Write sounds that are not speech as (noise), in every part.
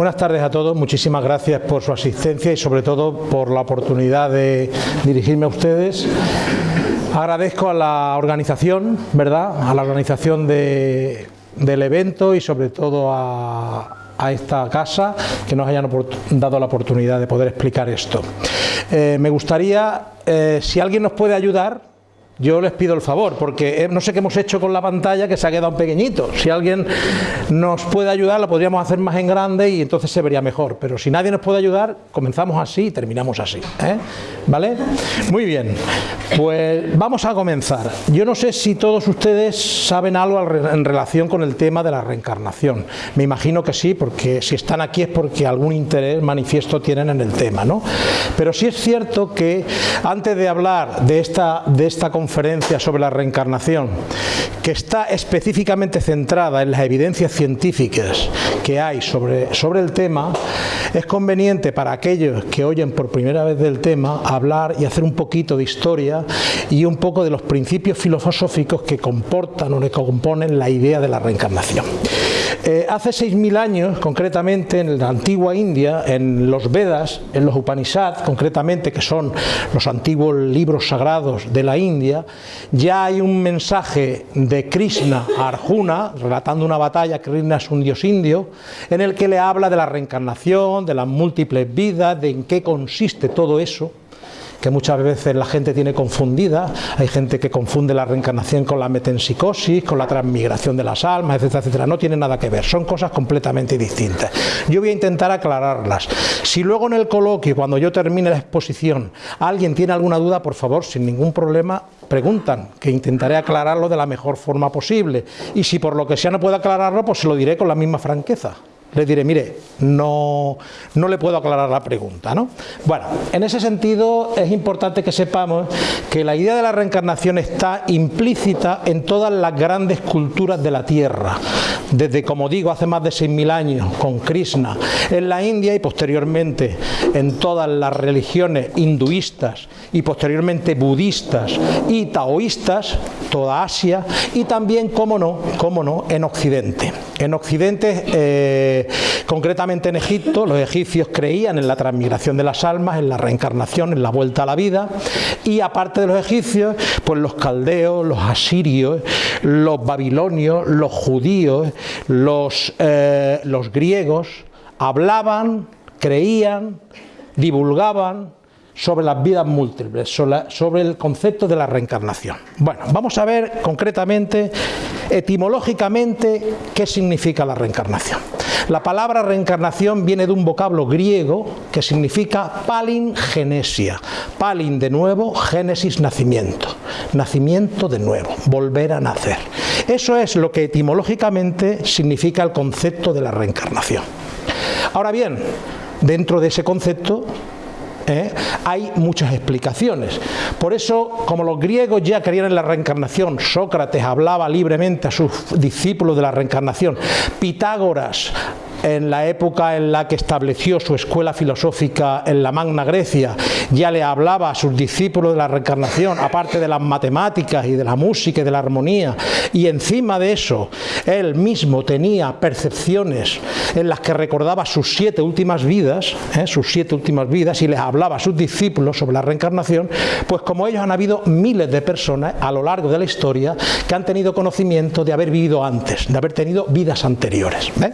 Buenas tardes a todos, muchísimas gracias por su asistencia y sobre todo por la oportunidad de dirigirme a ustedes. Agradezco a la organización, ¿verdad? A la organización de, del evento y sobre todo a, esta casa que nos hayan dado la oportunidad de poder explicar esto. Eh, me gustaría, eh, si alguien nos puede ayudar, yo les pido el favor, porque eh, no sé qué hemos hecho con la pantalla que se ha quedado pequeñito. Si alguien nos puede ayudar, lo podríamos hacer más en grande y entonces se vería mejor. Pero si nadie nos puede ayudar, comenzamos así y terminamos así. ¿eh? ¿Vale? Muy bien, pues vamos a comenzar. Yo no sé si todos ustedes saben algo en relación con el tema de la reencarnación. Me imagino que sí, porque si están aquí es porque algún interés manifiesto tienen en el tema. ¿no? Pero sí es cierto que antes de hablar de esta, de esta conferencia, sobre la reencarnación, que está específicamente centrada en las evidencias científicas que hay sobre, sobre el tema, es conveniente para aquellos que oyen por primera vez del tema hablar y hacer un poquito de historia y un poco de los principios filosóficos que comportan o que componen la idea de la reencarnación. Eh, hace 6.000 años, concretamente en la antigua India, en los Vedas, en los Upanishads, concretamente, que son los antiguos libros sagrados de la India, ya hay un mensaje de Krishna a Arjuna, relatando una batalla, Krishna es un dios indio, en el que le habla de la reencarnación, de las múltiples vidas, de en qué consiste todo eso, que muchas veces la gente tiene confundida. Hay gente que confunde la reencarnación con la metempsicosis, con la transmigración de las almas, etcétera, etcétera. No tiene nada que ver, son cosas completamente distintas. Yo voy a intentar aclararlas. Si luego en el coloquio, cuando yo termine la exposición, alguien tiene alguna duda, por favor, sin ningún problema, preguntan, que intentaré aclararlo de la mejor forma posible. Y si por lo que sea no puedo aclararlo, pues se lo diré con la misma franqueza le diré, mire, no, no le puedo aclarar la pregunta. ¿no? Bueno, en ese sentido es importante que sepamos que la idea de la reencarnación está implícita en todas las grandes culturas de la Tierra, desde, como digo, hace más de 6.000 años con Krishna en la India y posteriormente en todas las religiones hinduistas y posteriormente budistas y taoístas, toda Asia y también, como no, cómo no, en Occidente. En Occidente... Eh, concretamente en Egipto, los egipcios creían en la transmigración de las almas, en la reencarnación, en la vuelta a la vida, y aparte de los egipcios, pues los caldeos, los asirios, los babilonios, los judíos, los, eh, los griegos, hablaban, creían, divulgaban sobre las vidas múltiples, sobre el concepto de la reencarnación. Bueno, vamos a ver concretamente, etimológicamente, qué significa la reencarnación. La palabra reencarnación viene de un vocablo griego que significa palingenesia. Palin de nuevo, génesis nacimiento. Nacimiento de nuevo, volver a nacer. Eso es lo que etimológicamente significa el concepto de la reencarnación. Ahora bien, dentro de ese concepto ¿eh? hay muchas explicaciones. Por eso, como los griegos ya creían en la reencarnación, Sócrates hablaba libremente a sus discípulos de la reencarnación, Pitágoras en la época en la que estableció su escuela filosófica en la Magna Grecia, ya le hablaba a sus discípulos de la reencarnación, aparte de las matemáticas y de la música y de la armonía, y encima de eso, él mismo tenía percepciones en las que recordaba sus siete últimas vidas, ¿eh? sus siete últimas vidas, y les hablaba a sus discípulos sobre la reencarnación, pues como ellos han habido miles de personas a lo largo de la historia que han tenido conocimiento de haber vivido antes, de haber tenido vidas anteriores. ¿eh?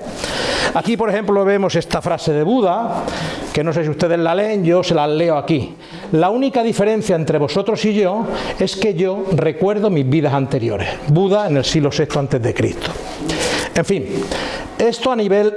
Aquí, por ejemplo, vemos esta frase de Buda, que no sé si ustedes la leen, yo se la leo aquí. La única diferencia entre vosotros y yo es que yo recuerdo mis vidas anteriores. Buda en el siglo VI Cristo. En fin, esto a nivel,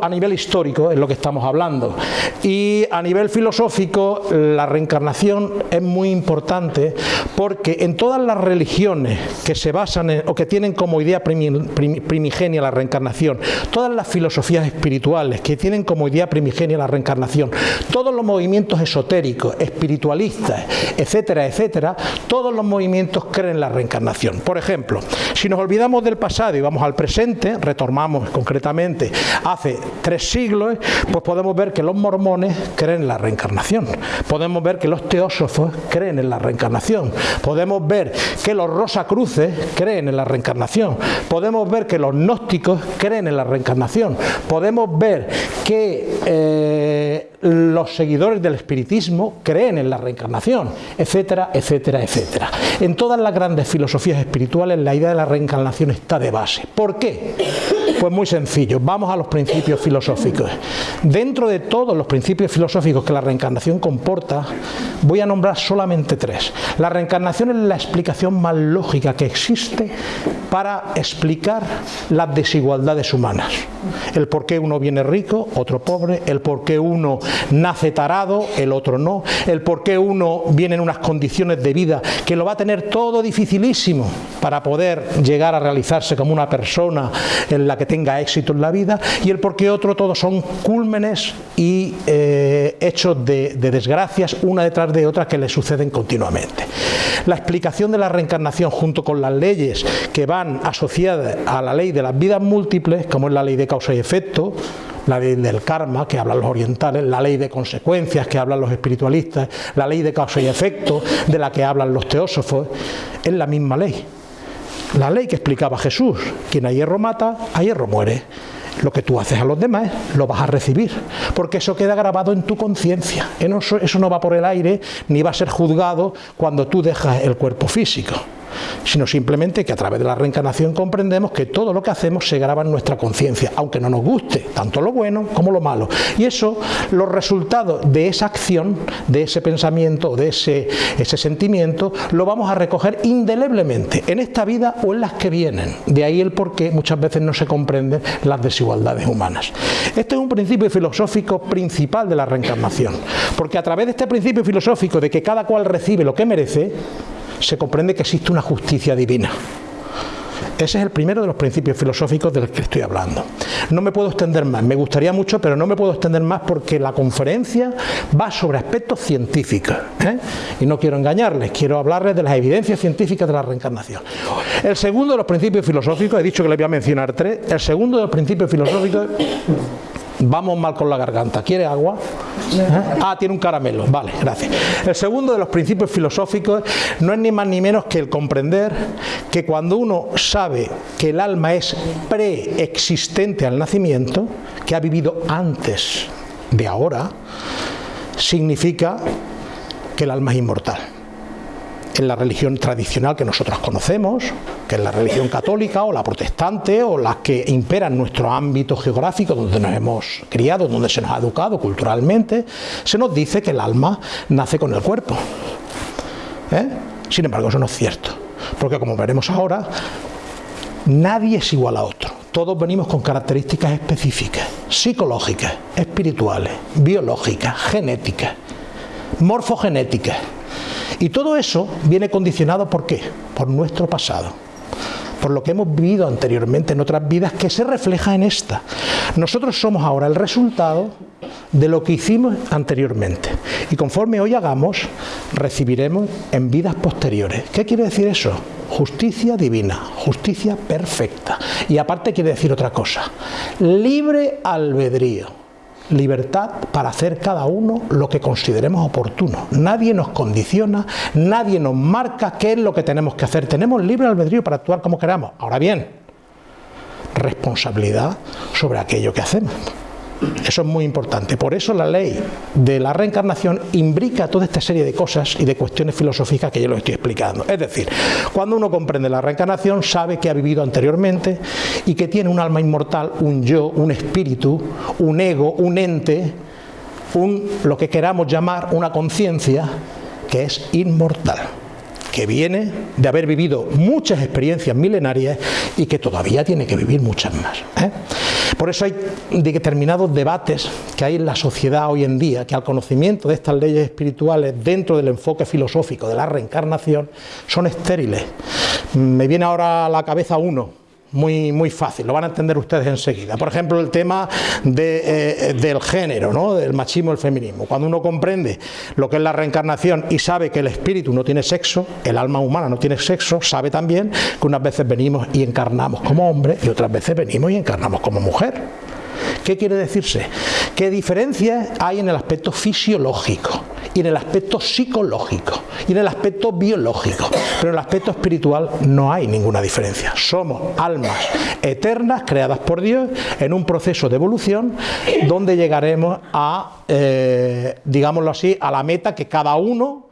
a nivel histórico es lo que estamos hablando y a nivel filosófico la reencarnación es muy importante porque en todas las religiones que se basan en, o que tienen como idea primigenia la reencarnación, todas las filosofías espirituales que tienen como idea primigenia la reencarnación, todos los movimientos esotéricos, espiritualistas, etcétera, etcétera, todos los movimientos creen en la reencarnación. Por ejemplo, si nos olvidamos del pasado y vamos al presente, retomamos con concretamente hace tres siglos, pues podemos ver que los mormones creen en la reencarnación, podemos ver que los teósofos creen en la reencarnación, podemos ver que los rosacruces creen en la reencarnación, podemos ver que los gnósticos creen en la reencarnación, podemos ver que eh, los seguidores del espiritismo creen en la reencarnación, etcétera, etcétera, etcétera. En todas las grandes filosofías espirituales la idea de la reencarnación está de base. ¿Por qué? Pues muy sencillo, vamos a los principios filosóficos. Dentro de todos los principios filosóficos que la reencarnación comporta, voy a nombrar solamente tres. La reencarnación es la explicación más lógica que existe para explicar las desigualdades humanas. El por qué uno viene rico, otro pobre, el por qué uno nace tarado, el otro no, el por qué uno viene en unas condiciones de vida que lo va a tener todo dificilísimo para poder llegar a realizarse como una persona en la que tenga éxito en la vida y el por qué otro, todos son cúlmenes y eh, hechos de, de desgracias una detrás de otra que le suceden continuamente. La explicación de la reencarnación junto con las leyes que van asociadas a la ley de las vidas múltiples, como es la ley de causa y efecto, la ley del karma, que hablan los orientales, la ley de consecuencias, que hablan los espiritualistas, la ley de causa y efecto, de la que hablan los teósofos, es la misma ley. La ley que explicaba Jesús, quien a hierro mata, a hierro muere. Lo que tú haces a los demás lo vas a recibir, porque eso queda grabado en tu conciencia. Eso no va por el aire ni va a ser juzgado cuando tú dejas el cuerpo físico sino simplemente que a través de la reencarnación comprendemos que todo lo que hacemos se graba en nuestra conciencia, aunque no nos guste, tanto lo bueno como lo malo. Y eso, los resultados de esa acción, de ese pensamiento, de ese, sentimiento, lo vamos a recoger indeleblemente en esta vida o en las que vienen. De ahí el por qué muchas veces no se comprenden las desigualdades humanas. Este es un principio filosófico principal de la reencarnación, porque a través de este principio filosófico de que cada cual recibe lo que merece, se comprende que existe una justicia divina. Ese es el primero de los principios filosóficos del que estoy hablando. No me puedo extender más, me gustaría mucho, pero no me puedo extender más porque la conferencia va sobre aspectos científicos. ¿eh? Y no quiero engañarles, quiero hablarles de las evidencias científicas de la reencarnación. El segundo de los principios filosóficos, he dicho que les voy a mencionar tres, el segundo de los principios filosóficos Vamos mal con la garganta. ¿Quiere agua? Ah, tiene un caramelo. Vale, gracias. El segundo de los principios filosóficos no es ni más ni menos que el comprender que cuando uno sabe que el alma es preexistente al nacimiento, que ha vivido antes de ahora, significa que el alma es inmortal en la religión tradicional que nosotros conocemos, que es la religión católica o la protestante o las que imperan nuestro ámbito geográfico donde nos hemos criado, donde se nos ha educado culturalmente, se nos dice que el alma nace con el cuerpo. ¿Eh? Sin embargo, eso no es cierto, porque como veremos ahora, nadie es igual a otro. Todos venimos con características específicas, psicológicas, espirituales, biológicas, genéticas, morfogenéticas. Y todo eso viene condicionado por qué? Por nuestro pasado por lo que hemos vivido anteriormente en otras vidas que se refleja en esta. Nosotros somos ahora el resultado de lo que hicimos anteriormente y conforme hoy hagamos recibiremos en vidas posteriores. ¿Qué quiere decir eso? Justicia divina, justicia perfecta. Y aparte quiere decir otra cosa, libre albedrío libertad para hacer cada uno lo que consideremos oportuno. Nadie nos condiciona, nadie nos marca qué es lo que tenemos que hacer. Tenemos libre albedrío para actuar como queramos. Ahora bien, responsabilidad sobre aquello que hacemos. Eso es muy importante. Por eso la ley de la reencarnación imbrica toda esta serie de cosas y de cuestiones filosóficas que yo lo estoy explicando. Es decir, cuando uno comprende la reencarnación, sabe que ha vivido anteriormente y que tiene un alma inmortal, un yo, un espíritu, un ego, un ente, un, lo que queramos llamar una conciencia que es inmortal que viene de haber vivido muchas experiencias milenarias y que todavía tiene que vivir muchas más. ¿eh? Por eso hay determinados debates que hay en la sociedad hoy en día, que al conocimiento de estas leyes espirituales dentro del enfoque filosófico de la reencarnación son estériles. Me viene ahora a la cabeza uno, muy, muy fácil, lo van a entender ustedes enseguida. Por ejemplo, el tema eh, del género, ¿no? del machismo el feminismo. Cuando uno comprende lo que es la reencarnación y sabe que el espíritu no tiene sexo, el alma humana no tiene sexo, sabe también que unas veces venimos y encarnamos como hombre y otras veces venimos y encarnamos como mujer. ¿Qué quiere decirse? ¿Qué diferencias hay en el aspecto fisiológico y en el aspecto psicológico y en el aspecto biológico? Pero en el aspecto espiritual no hay ninguna diferencia. Somos almas eternas creadas por Dios en un proceso de evolución donde llegaremos a, eh, digámoslo así, a la meta que cada uno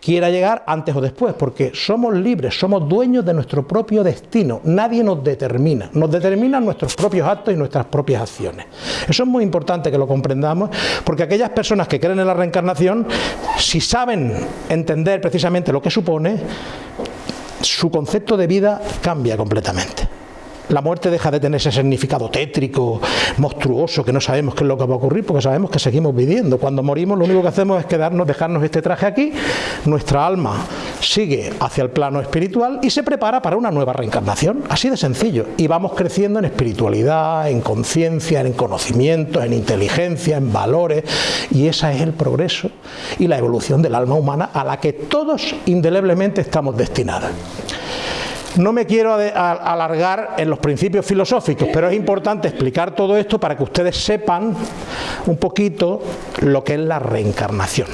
quiera llegar antes o después, porque somos libres, somos dueños de nuestro propio destino, nadie nos determina, nos determinan nuestros propios actos y nuestras propias acciones. Eso es muy importante que lo comprendamos, porque aquellas personas que creen en la reencarnación, si saben entender precisamente lo que supone, su concepto de vida cambia completamente. La muerte deja de tener ese significado tétrico, monstruoso, que no sabemos qué es lo que va a ocurrir, porque sabemos que seguimos viviendo. Cuando morimos lo único que hacemos es quedarnos, dejarnos este traje aquí, nuestra alma sigue hacia el plano espiritual y se prepara para una nueva reencarnación, así de sencillo. Y vamos creciendo en espiritualidad, en conciencia, en conocimiento, en inteligencia, en valores, y ese es el progreso y la evolución del alma humana a la que todos indeleblemente estamos destinados. No me quiero alargar en los principios filosóficos, pero es importante explicar todo esto para que ustedes sepan un poquito lo que es la reencarnación.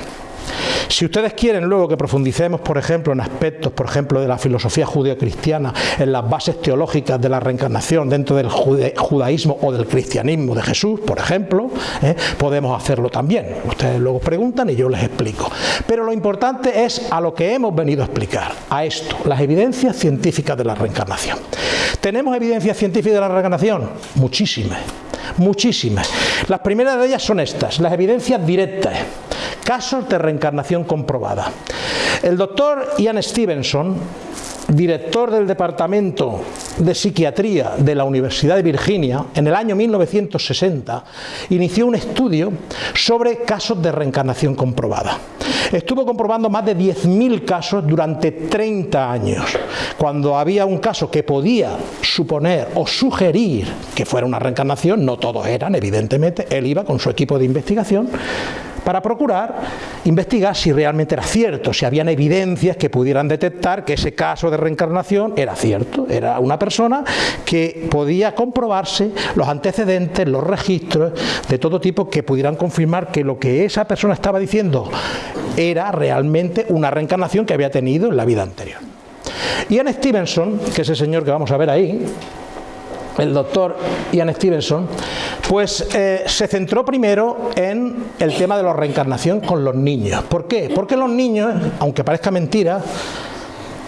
Si ustedes quieren luego que profundicemos, por ejemplo, en aspectos, por ejemplo, de la filosofía judío-cristiana, en las bases teológicas de la reencarnación dentro del judaísmo o del cristianismo de Jesús, por ejemplo, ¿eh? podemos hacerlo también. Ustedes luego preguntan y yo les explico. Pero lo importante es a lo que hemos venido a explicar, a esto, las evidencias científicas de la reencarnación. ¿Tenemos evidencias científicas de la reencarnación? Muchísimas, muchísimas. Las primeras de ellas son estas, las evidencias directas casos de reencarnación comprobada. El doctor Ian Stevenson, director del Departamento de Psiquiatría de la Universidad de Virginia, en el año 1960, inició un estudio sobre casos de reencarnación comprobada. Estuvo comprobando más de 10.000 casos durante 30 años. Cuando había un caso que podía suponer o sugerir que fuera una reencarnación, no todos eran, evidentemente, él iba con su equipo de investigación para procurar investigar si realmente era cierto, si habían evidencias que pudieran detectar que ese caso de reencarnación era cierto, era una persona que podía comprobarse los antecedentes, los registros de todo tipo que pudieran confirmar que lo que esa persona estaba diciendo era realmente una reencarnación que había tenido en la vida anterior. Ian Stevenson, que es el señor que vamos a ver ahí, el doctor Ian Stevenson, pues eh, se centró primero en el tema de la reencarnación con los niños. ¿Por qué? Porque los niños, aunque parezca mentira,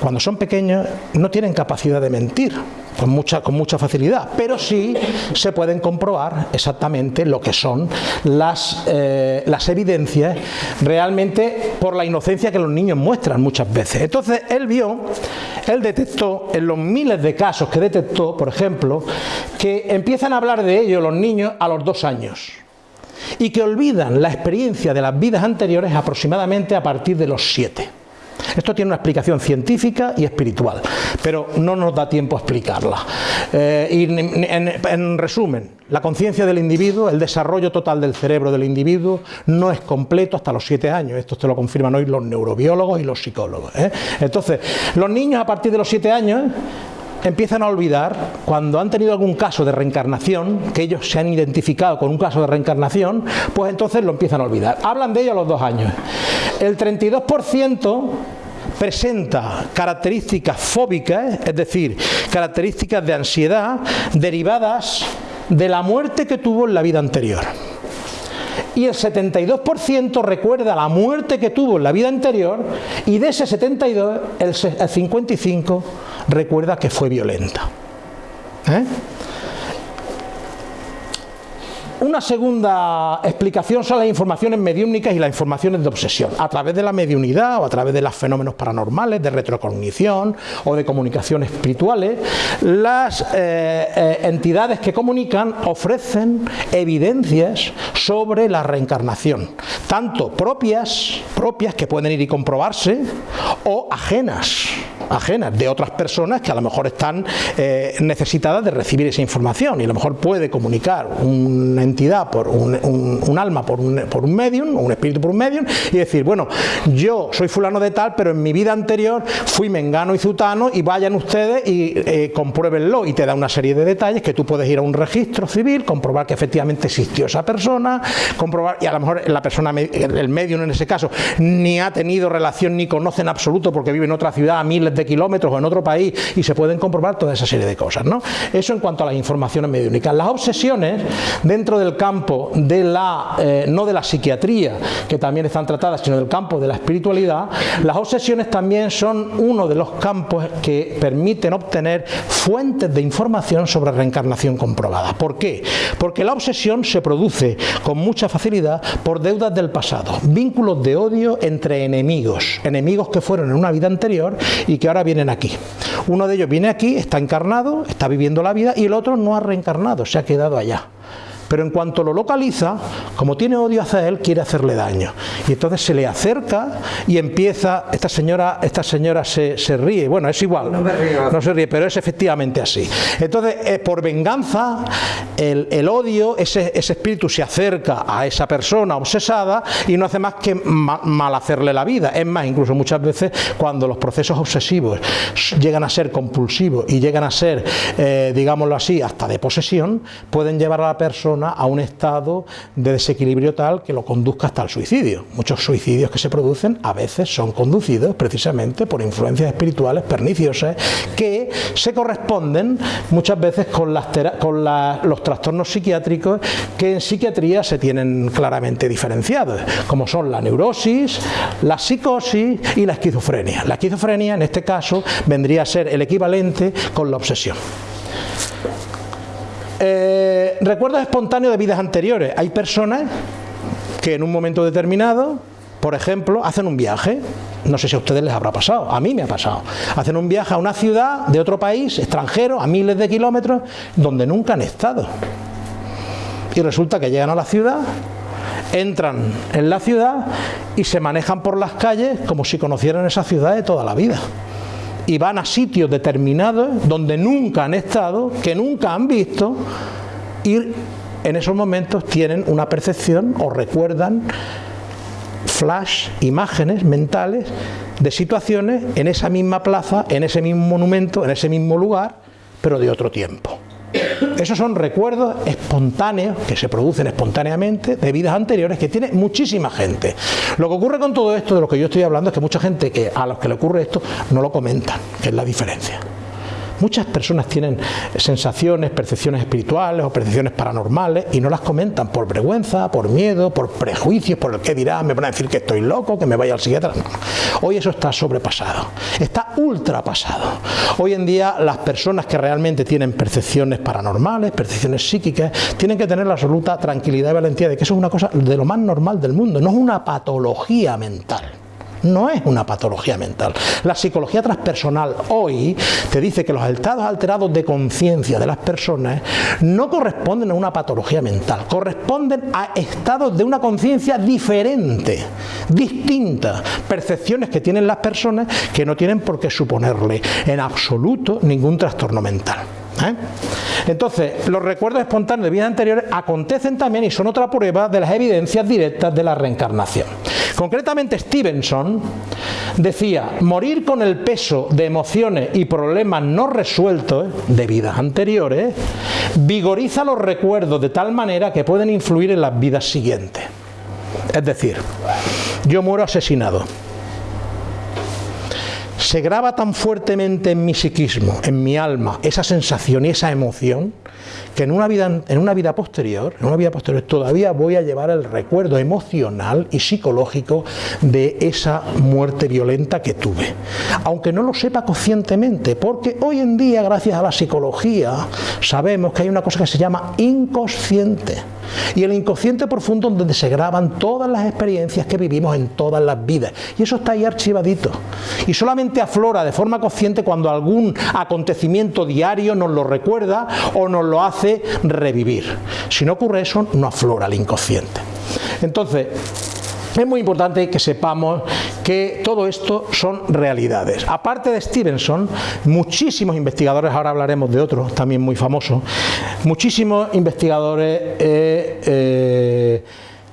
cuando son pequeños no tienen capacidad de mentir con mucha, con mucha facilidad, pero sí se pueden comprobar exactamente lo que son las, eh, las evidencias realmente por la inocencia que los niños muestran muchas veces. Entonces él vio, él detectó en los miles de casos que detectó, por ejemplo, que empiezan a hablar de ello los niños a los dos años y que olvidan la experiencia de las vidas anteriores aproximadamente a partir de los siete. Esto tiene una explicación científica y espiritual, pero no nos da tiempo a explicarla. Eh, y en, resumen, la conciencia del individuo, el desarrollo total del cerebro del individuo no es completo hasta los siete años. Esto te lo confirman hoy los neurobiólogos y los psicólogos. ¿eh? Entonces, los niños a partir de los siete años empiezan a olvidar cuando han tenido algún caso de reencarnación, que ellos se han identificado con un caso de reencarnación, pues entonces lo empiezan a olvidar. Hablan de ello a los dos años. El 32% presenta características fóbicas, es decir, características de ansiedad derivadas de la muerte que tuvo en la vida anterior. Y el 72% recuerda la muerte que tuvo en la vida anterior y de ese 72, el 55% recuerda que fue violenta. ¿Eh? Una segunda explicación son las informaciones mediúnicas y las informaciones de obsesión, a través de la mediunidad o a través de los fenómenos paranormales, de retrocognición o de comunicaciones espirituales. Las eh, eh, entidades que comunican ofrecen evidencias sobre la reencarnación, tanto propias, propias que pueden ir y comprobarse, o ajenas ajenas, de otras personas que a lo mejor están eh, necesitadas de recibir esa información y a lo mejor puede comunicar una entidad por un, alma por un, por un medium, un espíritu por un medium y decir, bueno, yo soy fulano de tal, pero en mi vida anterior fui mengano y zutano y vayan ustedes y eh, compruébenlo y te da una serie de detalles que tú puedes ir a un registro civil, comprobar que efectivamente existió esa persona, comprobar y a lo mejor la persona, el medium en ese caso, ni ha tenido relación ni conoce en absoluto porque vive en otra ciudad a miles de kilómetros o en otro país y se pueden comprobar toda esa serie de cosas. ¿no? Eso en cuanto a las informaciones mediúnicas. Las obsesiones dentro del campo de la, eh, no de la psiquiatría, que también están tratadas, sino del campo de la espiritualidad, las obsesiones también son uno de los campos que permiten obtener fuentes de información sobre reencarnación comprobada. ¿Por qué? Porque la obsesión se produce con mucha facilidad por deudas del pasado, vínculos de odio entre enemigos, enemigos que fueron en una vida anterior y que ahora vienen aquí. Uno de ellos viene aquí, está encarnado, está viviendo la vida y el otro no ha reencarnado, se ha quedado allá pero en cuanto lo localiza, como tiene odio hacia él, quiere hacerle daño. Y entonces se le acerca y empieza, esta señora, esta señora se, ríe, bueno, es igual, no, se ríe, pero es efectivamente así. Entonces, eh, por venganza, el, odio, ese, espíritu se acerca a esa persona obsesada y no hace más que mal hacerle la vida. Es más, incluso muchas veces cuando los procesos obsesivos llegan a ser compulsivos y llegan a ser, eh, digámoslo así, hasta de posesión, pueden llevar a la persona a un estado de desequilibrio tal que lo conduzca hasta el suicidio. Muchos suicidios que se producen a veces son conducidos precisamente por influencias espirituales perniciosas que se corresponden muchas veces con, con los trastornos psiquiátricos que en psiquiatría se tienen claramente diferenciados, como son la neurosis, la psicosis y la esquizofrenia. La esquizofrenia en este caso vendría a ser el equivalente con la obsesión. Eh, recuerdos espontáneos de vidas anteriores. Hay personas que en un momento determinado, por ejemplo, hacen un viaje. No sé si a ustedes les habrá pasado, a mí me ha pasado. Hacen un viaje a una ciudad de otro país, extranjero, a miles de kilómetros, donde nunca han estado. Y resulta que llegan a la ciudad, entran en la ciudad y se manejan por las calles como si conocieran esa ciudad de toda la vida y van a sitios determinados donde nunca han estado, que nunca han visto y en esos momentos tienen una percepción o recuerdan flash, imágenes mentales de situaciones en esa misma plaza, en ese mismo monumento, en ese mismo lugar, pero de otro tiempo. Esos son recuerdos espontáneos que se producen espontáneamente de vidas anteriores que tiene muchísima gente. Lo que ocurre con todo esto de lo que yo estoy hablando es que mucha gente que a los que le ocurre esto no lo comentan, que es la diferencia. Muchas personas tienen sensaciones, percepciones espirituales o percepciones paranormales y no las comentan por vergüenza, por miedo, por prejuicios, por el que dirán, me van a decir que estoy loco, que me vaya al psiquiatra. Hoy eso está sobrepasado, está ultrapasado. Hoy en día las personas que realmente tienen percepciones paranormales, percepciones psíquicas, tienen que tener la absoluta tranquilidad y valentía de que eso es una cosa de lo más normal del mundo, no es una patología mental no es una patología mental. La psicología transpersonal hoy te dice que los estados alterados de conciencia de las personas no corresponden a una patología mental, corresponden a estados de una conciencia diferente, distinta, percepciones que tienen las personas que no tienen por qué suponerle en absoluto ningún trastorno mental. ¿Eh? Entonces, los recuerdos espontáneos de vidas anteriores acontecen también y son otra prueba de las evidencias directas de la reencarnación. Concretamente Stevenson decía, morir con el peso de emociones y problemas no resueltos de vidas anteriores vigoriza los recuerdos de tal manera que pueden influir en las vidas siguientes. Es decir, yo muero asesinado. Se graba tan fuertemente en mi psiquismo, en mi alma, esa sensación y esa emoción, que en una vida, en una vida posterior, en una vida posterior todavía voy a llevar el recuerdo emocional y psicológico de esa muerte violenta que tuve. Aunque no lo sepa conscientemente, porque hoy en día, gracias a la psicología, sabemos que hay una cosa que se llama inconsciente. Y el inconsciente profundo donde se graban todas las experiencias que vivimos en todas las vidas. Y eso está ahí archivadito. Y solamente aflora de forma consciente cuando algún acontecimiento diario nos lo recuerda o nos lo hace revivir. Si no ocurre eso, no aflora el inconsciente. Entonces, es muy importante que sepamos que todo esto son realidades. Aparte de Stevenson, muchísimos investigadores, ahora hablaremos de otros también muy famosos, muchísimos investigadores eh, eh,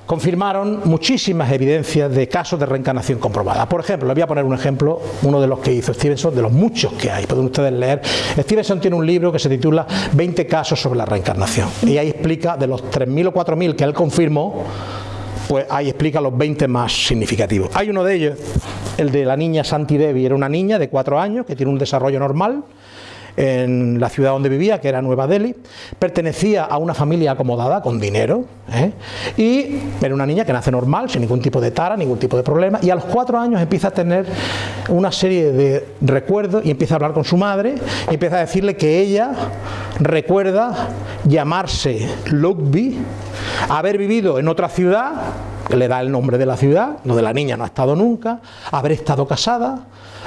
confirmaron muchísimas evidencias de casos de reencarnación comprobada. Por ejemplo, les voy a poner un ejemplo, uno de los que hizo Stevenson, de los muchos que hay, pueden ustedes leer. Stevenson tiene un libro que se titula 20 casos sobre la reencarnación y ahí explica de los 3.000 o 4.000 que él confirmó, pues ahí explica los 20 más significativos. Hay uno de ellos, el de la niña Santi Devi, era una niña de 4 años que tiene un desarrollo normal, en la ciudad donde vivía, que era Nueva Delhi, pertenecía a una familia acomodada con dinero ¿eh? y era una niña que nace normal, sin ningún tipo de tara, ningún tipo de problema y a los cuatro años empieza a tener una serie de recuerdos y empieza a hablar con su madre y empieza a decirle que ella recuerda llamarse Lugby, haber vivido en otra ciudad le da el nombre de la ciudad, donde la niña no ha estado nunca, haber estado casada,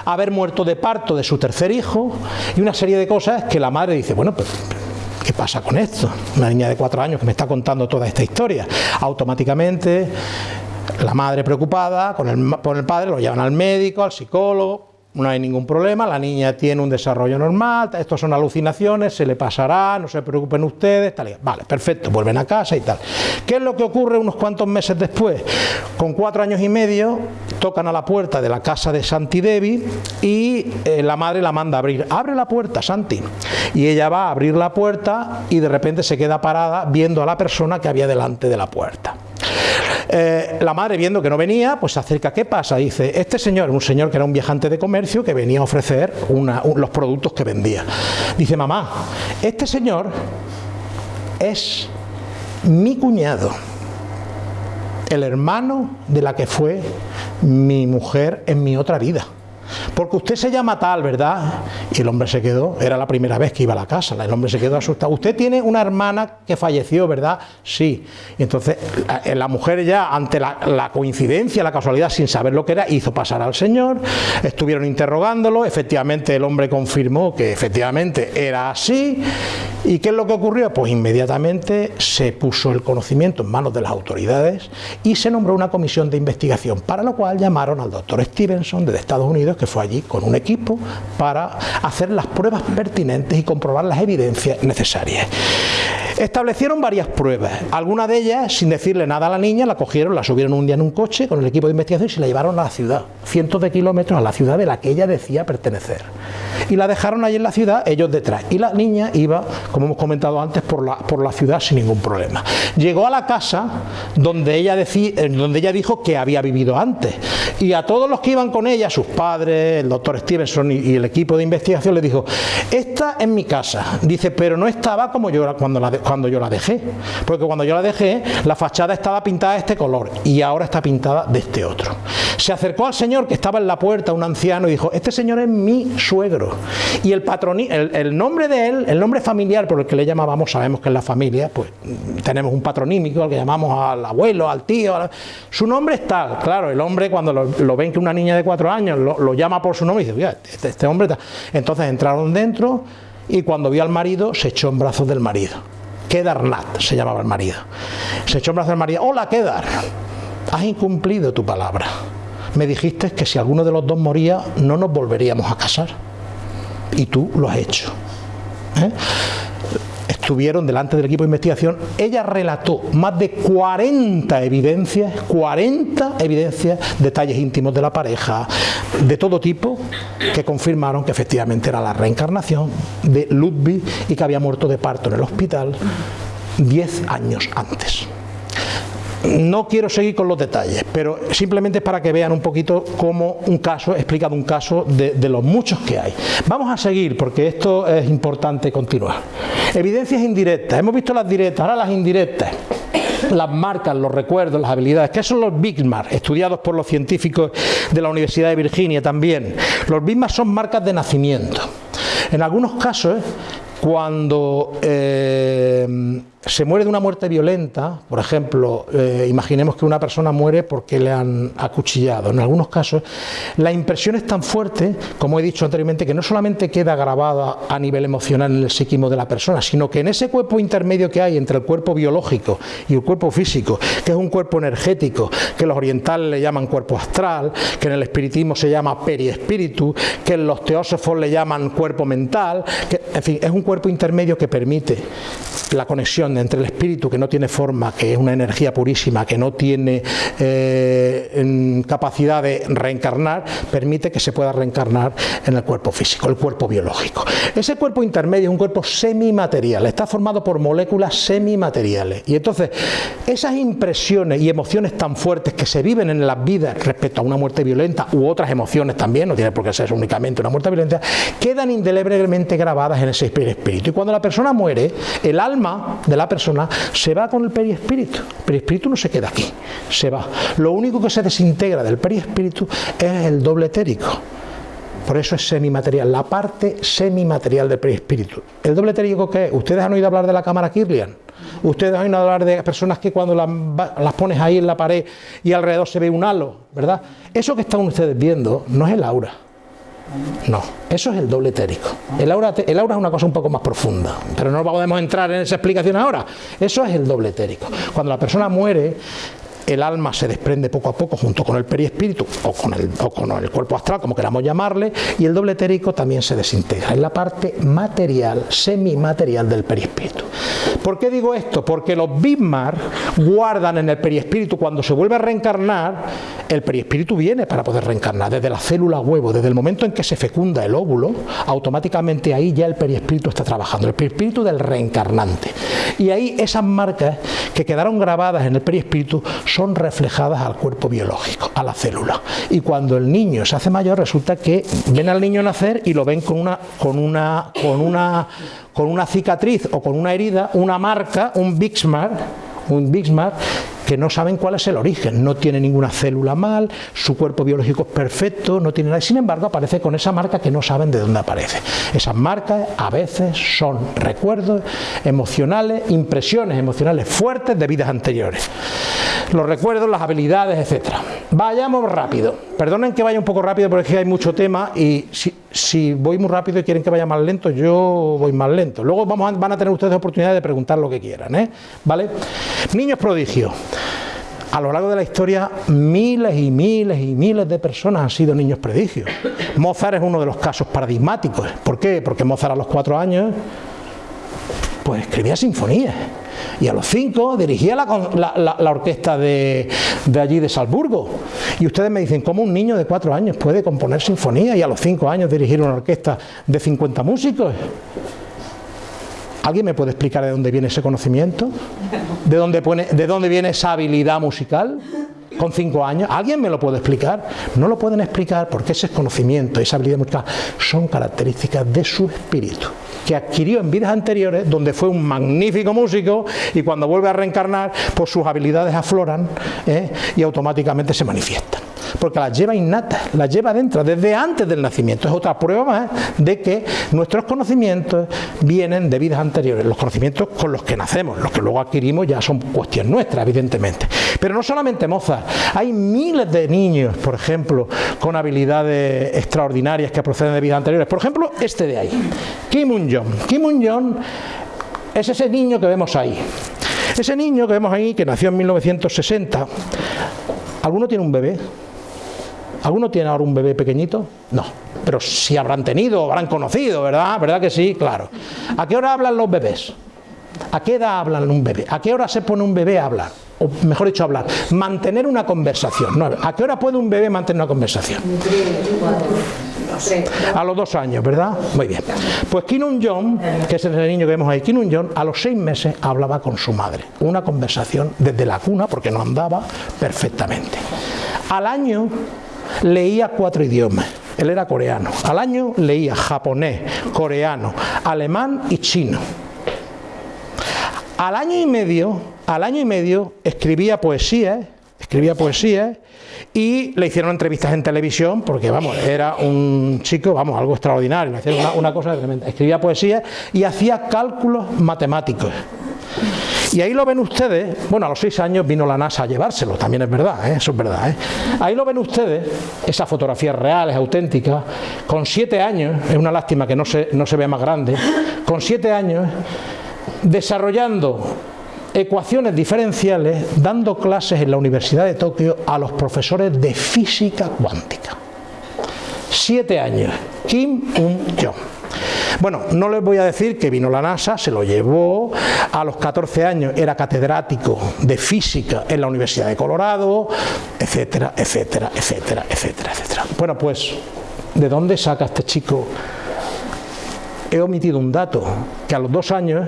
haber muerto de parto de su tercer hijo y una serie de cosas que la madre dice, bueno, pues ¿qué pasa con esto? Una niña de cuatro años que me está contando toda esta historia. Automáticamente la madre preocupada con el, con el padre lo llevan al médico, al psicólogo, no hay ningún problema, la niña tiene un desarrollo normal, esto son alucinaciones, se le pasará, no se preocupen ustedes, tal Vale, perfecto, vuelven a casa y tal. ¿Qué es lo que ocurre unos cuantos meses después? Con cuatro años y medio tocan a la puerta de la casa de Santi Devi y eh, la madre la manda a abrir. Abre la puerta, Santi. Y ella va a abrir la puerta y de repente se queda parada viendo a la persona que había delante de la puerta. Eh, la madre, viendo que no venía, pues se acerca. ¿Qué pasa? Dice, este señor, un señor que era un viajante de comercio que venía a ofrecer los productos que vendía. Dice, mamá, este señor es mi cuñado, el hermano de la que fue mi mujer en mi otra vida porque usted se llama tal, ¿verdad? Y el hombre se quedó, era la primera vez que iba a la casa, el hombre se quedó asustado. Usted tiene una hermana que falleció, ¿verdad? Sí. Y entonces la, mujer ya, ante la, coincidencia, la casualidad, sin saber lo que era, hizo pasar al señor, estuvieron interrogándolo, efectivamente el hombre confirmó que efectivamente era así. ¿Y qué es lo que ocurrió? Pues inmediatamente se puso el conocimiento en manos de las autoridades y se nombró una comisión de investigación, para lo cual llamaron al doctor Stevenson de Estados Unidos, que fue allí con un equipo para hacer las pruebas pertinentes y comprobar las evidencias necesarias. Establecieron varias pruebas, algunas de ellas, sin decirle nada a la niña, la cogieron, la subieron un día en un coche con el equipo de investigación y se la llevaron a la ciudad, cientos de kilómetros a la ciudad de la que ella decía pertenecer. Y la dejaron allí en la ciudad, ellos detrás. Y la niña iba, como hemos comentado antes, por la, por la ciudad sin ningún problema. Llegó a la casa donde ella, decía, donde ella dijo que había vivido antes. Y a todos los que iban con ella, sus padres, el doctor Stevenson y, el equipo de investigación, le dijo, esta es mi casa. Dice, pero no estaba como yo cuando la, cuando yo la dejé. Porque cuando yo la dejé, la fachada estaba pintada de este color y ahora está pintada de este otro. Se acercó al señor que estaba en la puerta, un anciano, y dijo, este señor es mi suegro. Y el, el, el nombre de él, el nombre familiar por el que le llamábamos, sabemos que en la familia, pues tenemos un patronímico al que llamamos al abuelo, al tío, su nombre es tal. Claro, el hombre cuando lo, ven que una niña de cuatro años lo, llama por su nombre y dice, este, este hombre Entonces entraron dentro y cuando vio al marido se echó en brazos del marido. Kedarnat se llamaba el marido. Se echó en brazos del marido. Hola, Kedar, has incumplido tu palabra. Me dijiste que si alguno de los dos moría no nos volveríamos a casar. Y tú lo has hecho. ¿Eh? Estuvieron delante del equipo de investigación, ella relató más de 40 evidencias, 40 evidencias, detalles íntimos de la pareja, de todo tipo, que confirmaron que efectivamente era la reencarnación de Ludwig y que había muerto de parto en el hospital 10 años antes. No quiero seguir con los detalles, pero simplemente para que vean un poquito cómo un caso, explicado un caso de, los muchos que hay. Vamos a seguir porque esto es importante continuar. Evidencias indirectas, hemos visto las directas, ahora las indirectas las marcas, los recuerdos, las habilidades. ¿Qué son los Big Marks? Estudiados por los científicos de la Universidad de Virginia también. Los Big Marks son marcas de nacimiento. En algunos casos, cuando eh, se muere de una muerte violenta, por ejemplo, eh, imaginemos que una persona muere porque le han acuchillado. En algunos casos, la impresión es tan fuerte, como he dicho anteriormente, que no solamente queda grabada a nivel emocional en el psiquismo de la persona, sino que en ese cuerpo intermedio que hay entre el cuerpo biológico y el cuerpo físico, que es un cuerpo energético, que los orientales le llaman cuerpo astral, que en el espiritismo se llama periespíritu, que los teósofos le llaman cuerpo mental, que, en fin, es un cuerpo intermedio que permite la conexión entre el espíritu que no tiene forma, que es una energía purísima, que no tiene eh, capacidad de reencarnar, permite que se pueda reencarnar en el cuerpo físico, el cuerpo biológico. Ese cuerpo intermedio es un cuerpo semimaterial, está formado por moléculas semimateriales. Y entonces, esas impresiones y emociones tan fuertes que se viven en las vidas respecto a una muerte violenta u otras emociones también, no tiene por qué ser únicamente una muerte violenta, quedan indeleblemente grabadas en ese espíritu. Y cuando la persona muere, el alma de la persona se va con el periespíritu. El periespíritu no se queda aquí, se va. Lo único que se desintegra del periespíritu es el doble etérico. Por eso es semimaterial, la parte semimaterial del perispíritu. ¿El doble etérico qué es? Ustedes han oído hablar de la cámara Kirlian. Ustedes han oído hablar de personas que cuando las, las, pones ahí en la pared y alrededor se ve un halo, ¿verdad? Eso que están ustedes viendo no es el aura. No, eso es el doble etérico. El aura, el aura es una cosa un poco más profunda, pero no podemos entrar en esa explicación ahora. Eso es el doble etérico. Cuando la persona muere, el alma se desprende poco a poco junto con el perispíritu o con el, o con el cuerpo astral, como queramos llamarle, y el doble etérico también se desintegra. Es la parte material, semimaterial del perispíritu. ¿Por qué digo esto? Porque los Bismarck guardan en el perispíritu, cuando se vuelve a reencarnar, el perispíritu viene para poder reencarnar, desde la célula huevo, desde el momento en que se fecunda el óvulo, automáticamente ahí ya el perispíritu está trabajando, el perispíritu del reencarnante. Y ahí esas marcas que quedaron grabadas en el perispíritu son reflejadas al cuerpo biológico, a la célula. Y cuando el niño se hace mayor, resulta que ven al niño nacer y lo ven con una, con una, con una, con una cicatriz o con una herida, una marca, un Bixmar, un Bixmar que no saben cuál es el origen, no tiene ninguna célula mal, su cuerpo biológico es perfecto, no tiene nada, sin embargo aparece con esa marca que no saben de dónde aparece. Esas marcas a veces son recuerdos emocionales, impresiones emocionales fuertes de vidas anteriores. Los recuerdos, las habilidades, etcétera. Vayamos rápido. Perdonen que vaya un poco rápido porque hay mucho tema y si, si voy muy rápido y quieren que vaya más lento, yo voy más lento. Luego vamos van a tener ustedes oportunidad de preguntar lo que quieran, ¿eh? ¿Vale? Niños prodigios. A lo largo de la historia, miles y miles y miles de personas han sido niños prodigios. Mozart es uno de los casos paradigmáticos. ¿Por qué? Porque Mozart a los cuatro años pues escribía sinfonías y a los cinco dirigía la, orquesta de, de, allí de Salzburgo. Y ustedes me dicen, ¿cómo un niño de cuatro años puede componer sinfonías y a los cinco años dirigir una orquesta de 50 músicos? ¿Alguien me puede explicar de dónde viene ese conocimiento? ¿De dónde, de dónde viene esa habilidad musical? Con cinco años, ¿alguien me lo puede explicar? No lo pueden explicar porque ese conocimiento, esa habilidad musical, son características de su espíritu que adquirió en vidas anteriores, donde fue un magnífico músico y cuando vuelve a reencarnar, pues sus habilidades afloran ¿eh? y automáticamente se manifiestan. Porque las lleva innatas, las lleva dentro, desde antes del nacimiento. Es otra prueba más de que nuestros conocimientos vienen de vidas anteriores. Los conocimientos con los que nacemos, los que luego adquirimos ya son cuestión nuestra, evidentemente. Pero no solamente Mozart, hay miles de niños, por ejemplo, con habilidades extraordinarias que proceden de vidas anteriores. Por ejemplo, este de ahí, Kim Un-jong. Kim Un-jong es ese niño que vemos ahí. Ese niño que vemos ahí, que nació en 1960, ¿alguno tiene un bebé? ¿Alguno tiene ahora un bebé pequeñito? No, pero si habrán tenido, habrán conocido, ¿verdad? ¿Verdad que sí? Claro. ¿A qué hora hablan los bebés? ¿A qué edad hablan un bebé? ¿A qué hora se pone un bebé a hablar? O mejor dicho, hablar. Mantener una conversación. ¿A qué hora puede un bebé mantener una conversación? A los dos años, ¿verdad? Muy bien. Pues Kinun John, que es el niño que vemos ahí, Kinun John, a los seis meses hablaba con su madre. Una conversación desde la cuna, porque no andaba perfectamente. Al año leía cuatro idiomas. Él era coreano. Al año leía japonés, coreano, alemán y chino. Al año y medio, al año y medio escribía poesía, escribía y le hicieron entrevistas en televisión porque vamos, era un chico, vamos, algo extraordinario, le una, una cosa tremenda. Escribía poesía y hacía cálculos matemáticos. Y ahí lo ven ustedes, bueno, a los seis años vino la NASA a llevárselo, también es verdad, ¿eh? eso es verdad. ¿eh? Ahí lo ven ustedes, esa fotografía real, es auténtica, con siete años, es una lástima que no se, no se vea más grande, con siete años, desarrollando ecuaciones diferenciales, dando clases en la Universidad de Tokio a los profesores de física cuántica. Siete años, Kim Un-jong. Bueno, no les voy a decir que vino la NASA, se lo llevó, a los 14 años era catedrático de física en la Universidad de Colorado, etcétera, etcétera, etcétera, etcétera, etcétera. Bueno, pues, ¿de dónde saca este chico? He omitido un dato, que a los dos años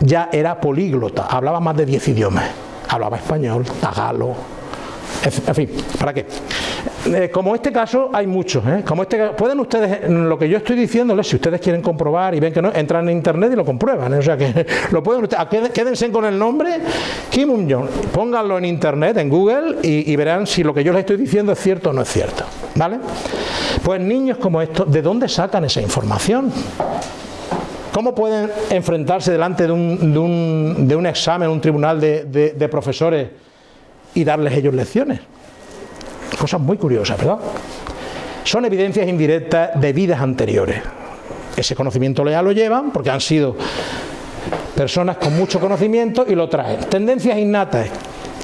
ya era políglota, hablaba más de 10 idiomas, hablaba español, tagalo, en fin, ¿para qué? Eh, como este caso hay muchos, ¿eh? como este pueden ustedes, lo que yo estoy diciéndoles, si ustedes quieren comprobar y ven que no, entran en internet y lo comprueban, ¿eh? o sea que (laughs) lo pueden ustedes, quédense con el nombre Kim Un-jong, pónganlo en internet, en Google y, y, verán si lo que yo les estoy diciendo es cierto o no es cierto, ¿vale? Pues niños como estos, ¿de dónde sacan esa información? ¿Cómo pueden enfrentarse delante de un, de un, de un examen, un tribunal de, de, de profesores y darles ellos lecciones. Cosas muy curiosas, ¿verdad? Son evidencias indirectas de vidas anteriores. Ese conocimiento ya lo llevan porque han sido personas con mucho conocimiento y lo traen. Tendencias innatas,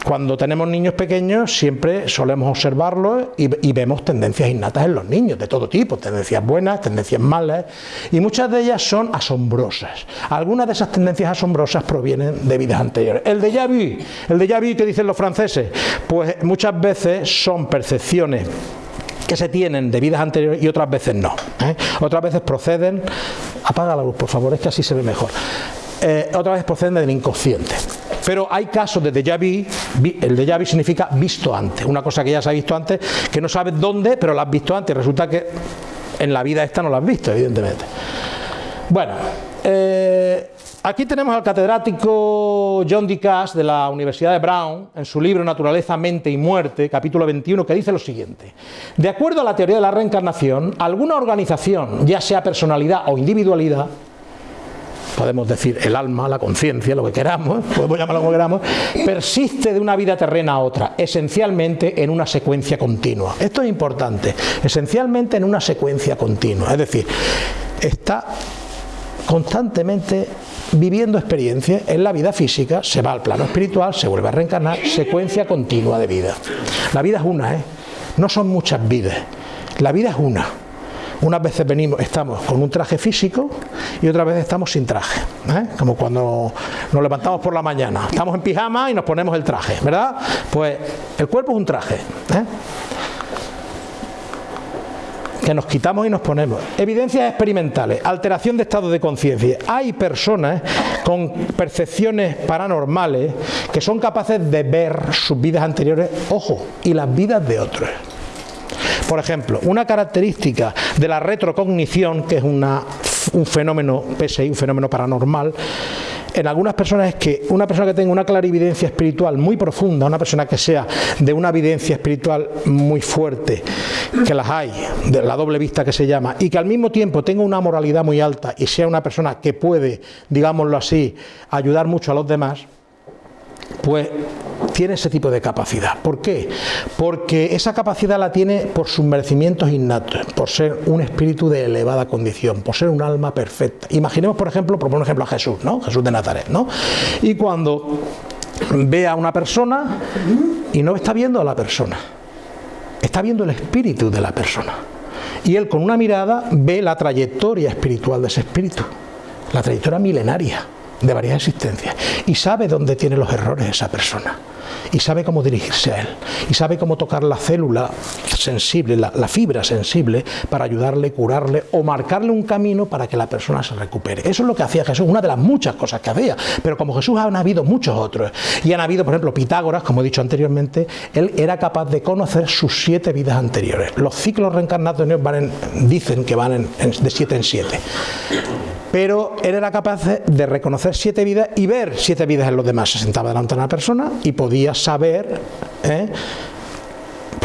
cuando tenemos niños pequeños siempre solemos observarlos y, vemos tendencias innatas en los niños, de todo tipo, tendencias buenas, tendencias malas, y muchas de ellas son asombrosas. Algunas de esas tendencias asombrosas provienen de vidas anteriores. El de vu, el ya vu que dicen los franceses, pues muchas veces son percepciones que se tienen de vidas anteriores y otras veces no. ¿eh? Otras veces proceden, apaga la luz por favor, es que así se ve mejor. Eh, otras veces proceden del inconsciente. Pero hay casos de déjà vu, el déjà vu significa visto antes, una cosa que ya se ha visto antes, que no sabes dónde, pero la has visto antes, resulta que en la vida esta no la has visto, evidentemente. Bueno, eh, aquí tenemos al catedrático John D. Cass de la Universidad de Brown, en su libro Naturaleza, Mente y Muerte, capítulo 21, que dice lo siguiente. De acuerdo a la teoría de la reencarnación, alguna organización, ya sea personalidad o individualidad, podemos decir el alma, la conciencia, lo que queramos, (laughs) podemos llamarlo como queramos, persiste de una vida terrena a otra, esencialmente en una secuencia continua. Esto es importante, esencialmente en una secuencia continua, es decir, está constantemente viviendo experiencias en la vida física, se va al plano espiritual, se vuelve a reencarnar, secuencia continua de vida. La vida es una, ¿eh? no son muchas vidas, la vida es una. Unas veces venimos, estamos con un traje físico y otras veces estamos sin traje, ¿eh? como cuando nos levantamos por la mañana, estamos en pijama y nos ponemos el traje, ¿verdad? Pues el cuerpo es un traje, ¿eh? que nos quitamos y nos ponemos. Evidencias experimentales, alteración de estado de conciencia. Hay personas con percepciones paranormales que son capaces de ver sus vidas anteriores, ojo, y las vidas de otros. Por ejemplo, una característica de la retrocognición, que es una, un fenómeno PSI, un fenómeno paranormal, en algunas personas es que una persona que tenga una clarividencia espiritual muy profunda, una persona que sea de una evidencia espiritual muy fuerte, que las hay, de la doble vista que se llama, y que al mismo tiempo tenga una moralidad muy alta y sea una persona que puede, digámoslo así, ayudar mucho a los demás, pues tiene ese tipo de capacidad. ¿Por qué? Porque esa capacidad la tiene por sus merecimientos innatos, por ser un espíritu de elevada condición, por ser un alma perfecta. Imaginemos, por ejemplo, por ejemplo a Jesús, ¿no? Jesús de Nazaret, ¿no? Y cuando ve a una persona y no está viendo a la persona, está viendo el espíritu de la persona. Y él con una mirada ve la trayectoria espiritual de ese espíritu, la trayectoria milenaria de varias existencias. Y sabe dónde tiene los errores esa persona. Y sabe cómo dirigirse a él. Y sabe cómo tocar la célula sensible, la, fibra sensible para ayudarle, curarle o marcarle un camino para que la persona se recupere. Eso es lo que hacía Jesús, una de las muchas cosas que hacía, pero como Jesús han habido muchos otros. Y han habido, por ejemplo, Pitágoras, como he dicho anteriormente, él era capaz de conocer sus siete vidas anteriores. Los ciclos reencarnatorios van en, dicen que van de siete en siete pero él era capaz de reconocer siete vidas y ver siete vidas en los demás. Se sentaba delante de una persona y podía saber, ¿eh?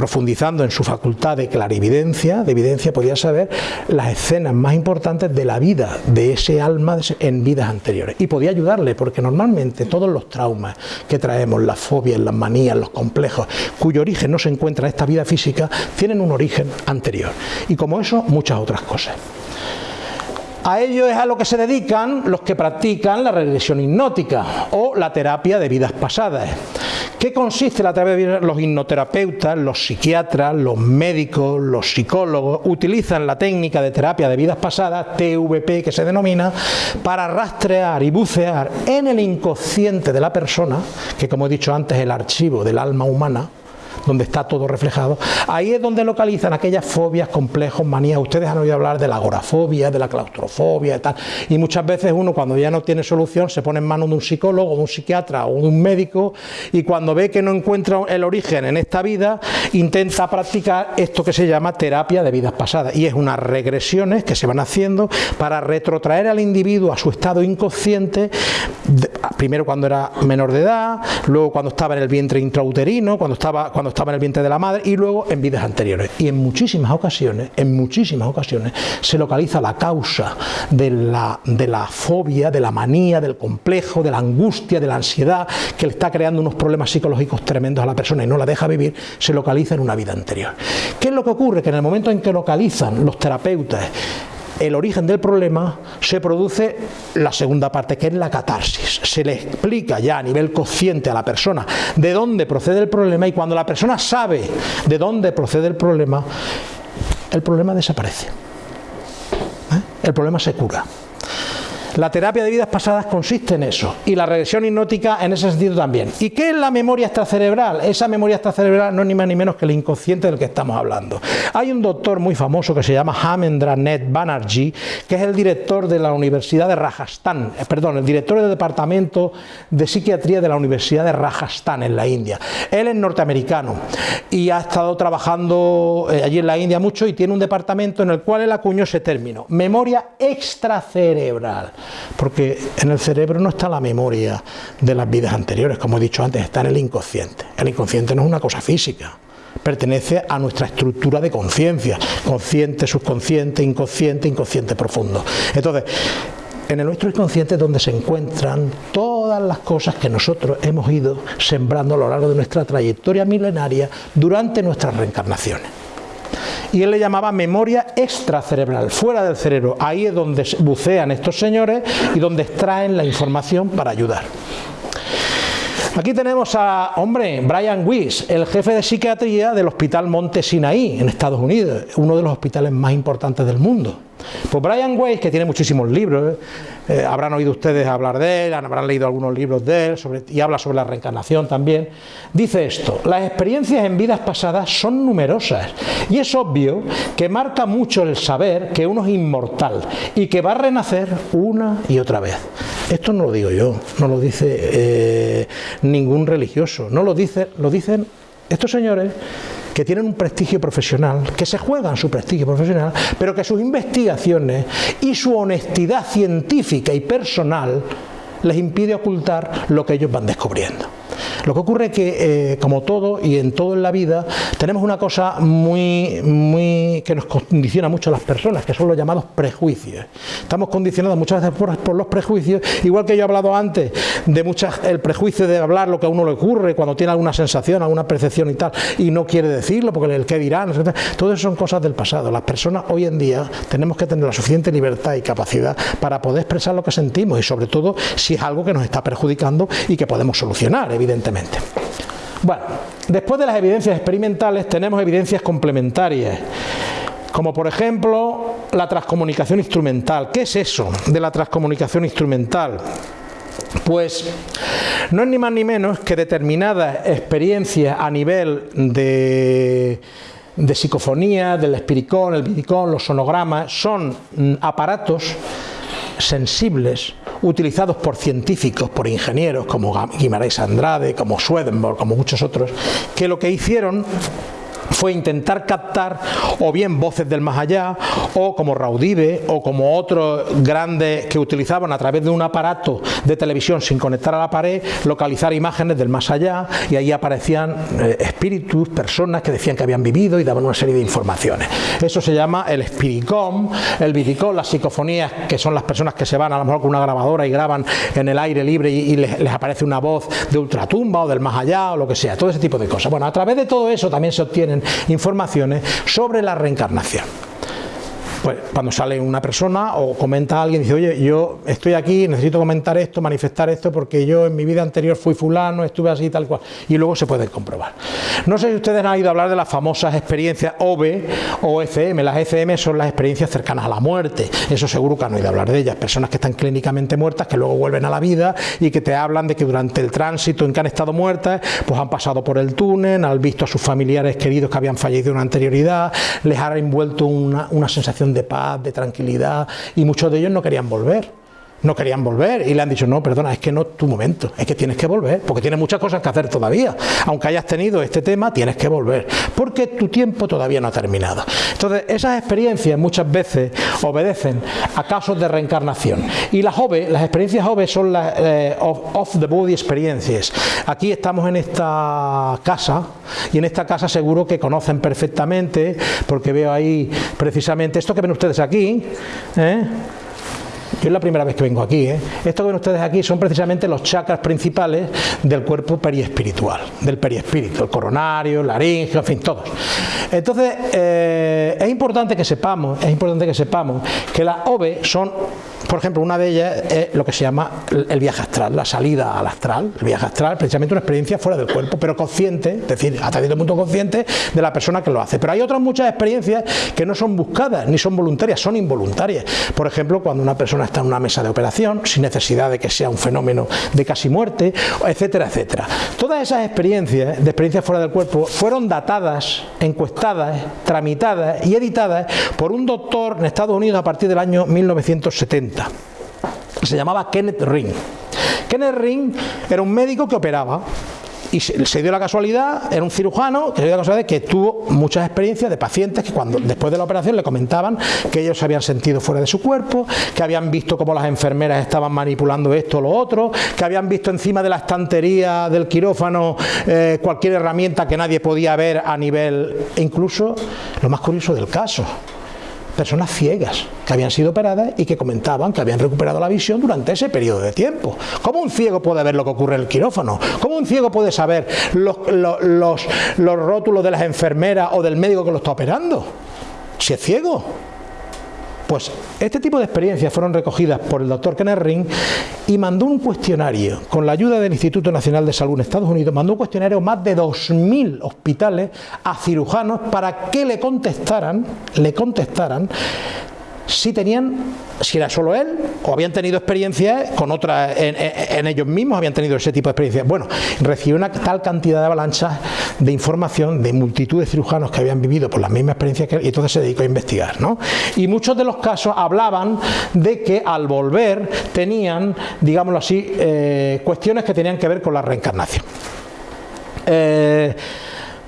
profundizando en su facultad de clarividencia, de evidencia, podía saber las escenas más importantes de la vida de ese alma en vidas anteriores. Y podía ayudarle, porque normalmente todos los traumas que traemos, las fobias, las manías, los complejos, cuyo origen no se encuentra en esta vida física, tienen un origen anterior. Y como eso, muchas otras cosas. A ello es a lo que se dedican los que practican la regresión hipnótica o la terapia de vidas pasadas. ¿Qué consiste la terapia de Los hipnoterapeutas, los psiquiatras, los médicos, los psicólogos utilizan la técnica de terapia de vidas pasadas, TVP que se denomina, para rastrear y bucear en el inconsciente de la persona, que como he dicho antes es el archivo del alma humana, donde está todo reflejado, ahí es donde localizan aquellas fobias, complejos, manías. Ustedes han oído hablar de la agorafobia, de la claustrofobia y tal. Y muchas veces uno cuando ya no tiene solución se pone en manos de un psicólogo, de un psiquiatra o de un médico y cuando ve que no encuentra el origen en esta vida, intenta practicar esto que se llama terapia de vidas pasadas. Y es unas regresiones que se van haciendo para retrotraer al individuo a su estado inconsciente, primero cuando era menor de edad, luego cuando estaba en el vientre intrauterino, cuando estaba cuando estaba en el vientre de la madre y luego en vidas anteriores. Y en muchísimas ocasiones, en muchísimas ocasiones, se localiza la causa de la, de la fobia, de la manía, del complejo, de la angustia, de la ansiedad que le está creando unos problemas psicológicos tremendos a la persona y no la deja vivir, se localiza en una vida anterior. ¿Qué es lo que ocurre? Que en el momento en que localizan los terapeutas el origen del problema, se produce la segunda parte, que es la catarsis. Se le explica ya a nivel consciente a la persona de dónde procede el problema y cuando la persona sabe de dónde procede el problema, el problema desaparece. ¿Eh? El problema se cura. La terapia de vidas pasadas consiste en eso y la regresión hipnótica en ese sentido también. ¿Y qué es la memoria extracerebral? Esa memoria extracerebral no es ni más ni menos que el inconsciente del que estamos hablando. Hay un doctor muy famoso que se llama Hamendranet Banerjee, que es el director de la Universidad de Rajasthan, eh, perdón, el director del Departamento de Psiquiatría de la Universidad de Rajasthan en la India. Él es norteamericano y ha estado trabajando eh, allí en la India mucho y tiene un departamento en el cual él acuñó ese término, memoria extracerebral porque en el cerebro no está la memoria de las vidas anteriores, como he dicho antes, está en el inconsciente. El inconsciente no es una cosa física, pertenece a nuestra estructura de conciencia, consciente, subconsciente, inconsciente, inconsciente profundo. Entonces, en el nuestro inconsciente es donde se encuentran todas las cosas que nosotros hemos ido sembrando a lo largo de nuestra trayectoria milenaria durante nuestras reencarnaciones y él le llamaba memoria extracerebral, fuera del cerebro. Ahí es donde bucean estos señores y donde extraen la información para ayudar. Aquí tenemos a, hombre, Brian Weiss, el jefe de psiquiatría del Hospital Monte Sinaí, en Estados Unidos, uno de los hospitales más importantes del mundo. Pues Brian Weiss, que tiene muchísimos libros, eh, habrán oído ustedes hablar de él, habrán leído algunos libros de él y habla sobre la reencarnación también, dice esto, las experiencias en vidas pasadas son numerosas y es obvio que marca mucho el saber que uno es inmortal y que va a renacer una y otra vez. Esto no lo digo yo, no lo dice eh, ningún religioso, no lo, dice, lo dicen estos señores que tienen un prestigio profesional, que se juegan su prestigio profesional, pero que sus investigaciones y su honestidad científica y personal les impide ocultar lo que ellos van descubriendo. Lo que ocurre es que, eh, como todo y en todo en la vida, tenemos una cosa muy, muy que nos condiciona mucho a las personas, que son los llamados prejuicios. Estamos condicionados muchas veces por, los prejuicios, igual que yo he hablado antes de muchas, el prejuicio de hablar lo que a uno le ocurre cuando tiene alguna sensación, alguna percepción y tal, y no quiere decirlo porque el que dirán, todo eso son cosas del pasado. Las personas hoy en día tenemos que tener la suficiente libertad y capacidad para poder expresar lo que sentimos y sobre todo si es algo que nos está perjudicando y que podemos solucionar, evidentemente. Bueno, después de las evidencias experimentales tenemos evidencias complementarias, como por ejemplo la transcomunicación instrumental. ¿Qué es eso de la transcomunicación instrumental? Pues no es ni más ni menos que determinadas experiencias a nivel de, de psicofonía, del espiricón, el vidicón, los sonogramas, son mm, aparatos sensibles utilizados por científicos, por ingenieros como Guimarães Andrade, como Swedenborg, como muchos otros, que lo que hicieron fue intentar captar o bien voces del más allá o como Raudive o como otros grandes que utilizaban a través de un aparato de televisión sin conectar a la pared localizar imágenes del más allá y ahí aparecían eh, espíritus, personas que decían que habían vivido y daban una serie de informaciones. Eso se llama el espiricom, el viticom, las psicofonías que son las personas que se van a lo mejor con una grabadora y graban en el aire libre y, les, les aparece una voz de ultratumba o del más allá o lo que sea, todo ese tipo de cosas. Bueno, a través de todo eso también se obtienen informaciones sobre la reencarnación pues cuando sale una persona o comenta a alguien, dice, oye, yo estoy aquí, necesito comentar esto, manifestar esto, porque yo en mi vida anterior fui fulano, estuve así, tal cual, y luego se puede comprobar. No sé si ustedes han oído hablar de las famosas experiencias OB o FM, las FM son las experiencias cercanas a la muerte, eso seguro que han oído hablar de ellas, personas que están clínicamente muertas, que luego vuelven a la vida y que te hablan de que durante el tránsito en que han estado muertas, pues han pasado por el túnel, han visto a sus familiares queridos que habían fallecido en anterioridad, les ha envuelto una, una sensación de paz, de tranquilidad, y muchos de ellos no querían volver no querían volver y le han dicho, no, perdona, es que no es tu momento, es que tienes que volver, porque tienes muchas cosas que hacer todavía. Aunque hayas tenido este tema, tienes que volver, porque tu tiempo todavía no ha terminado. Entonces, esas experiencias muchas veces obedecen a casos de reencarnación. Y las OVE, las experiencias OVE son las eh, off, the body experiences. Aquí estamos en esta casa, y en esta casa seguro que conocen perfectamente, porque veo ahí precisamente esto que ven ustedes aquí, ¿eh? Yo es la primera vez que vengo aquí. ¿eh? Esto que ven ustedes aquí son precisamente los chakras principales del cuerpo periespiritual, del periespíritu, el coronario, el laringe, en fin, todos. Entonces, eh, es importante que sepamos, es importante que sepamos que las OVE son por ejemplo, una de ellas es lo que se llama el viaje astral, la salida al astral. El viaje astral, precisamente una experiencia fuera del cuerpo, pero consciente, es decir, hasta cierto punto consciente de la persona que lo hace. Pero hay otras muchas experiencias que no son buscadas, ni son voluntarias, son involuntarias. Por ejemplo, cuando una persona está en una mesa de operación, sin necesidad de que sea un fenómeno de casi muerte, etcétera, etcétera. Todas esas experiencias, de experiencias fuera del cuerpo, fueron datadas, encuestadas, tramitadas y editadas por un doctor en Estados Unidos a partir del año 1970 se llamaba Kenneth Ring. Kenneth Ring era un médico que operaba y se, dio la casualidad, era un cirujano que se dio la casualidad que tuvo muchas experiencias de pacientes que cuando después de la operación le comentaban que ellos se habían sentido fuera de su cuerpo, que habían visto cómo las enfermeras estaban manipulando esto o lo otro, que habían visto encima de la estantería del quirófano eh, cualquier herramienta que nadie podía ver a nivel, incluso lo más curioso del caso, personas ciegas que habían sido operadas y que comentaban que habían recuperado la visión durante ese periodo de tiempo. ¿Cómo un ciego puede ver lo que ocurre en el quirófano? ¿Cómo un ciego puede saber los, los, los rótulos de las enfermeras o del médico que lo está operando? Si es ciego. Pues este tipo de experiencias fueron recogidas por el doctor Kenneth Ring y mandó un cuestionario, con la ayuda del Instituto Nacional de Salud en Estados Unidos, mandó un cuestionario a más de 2.000 hospitales a cirujanos para que le contestaran, le contestaran si tenían, si era solo él, o habían tenido experiencias con otras, en, ellos mismos habían tenido ese tipo de experiencias. Bueno, recibió una tal cantidad de avalanchas de información de multitud de cirujanos que habían vivido por las mismas experiencias que él, y entonces se dedicó a investigar. ¿no? Y muchos de los casos hablaban de que al volver tenían, digámoslo así, eh, cuestiones que tenían que ver con la reencarnación. Eh,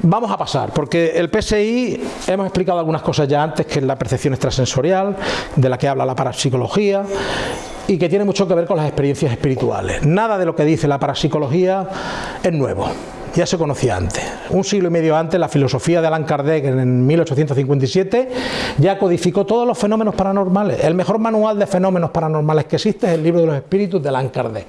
Vamos a pasar, porque el PSI, hemos explicado algunas cosas ya antes, que es la percepción extrasensorial, de la que habla la parapsicología, y que tiene mucho que ver con las experiencias espirituales. Nada de lo que dice la parapsicología es nuevo, ya se conocía antes. Un siglo y medio antes, la filosofía de Allan Kardec, en 1857, ya codificó todos los fenómenos paranormales. El mejor manual de fenómenos paranormales que existe es el libro de los espíritus de Allan Kardec.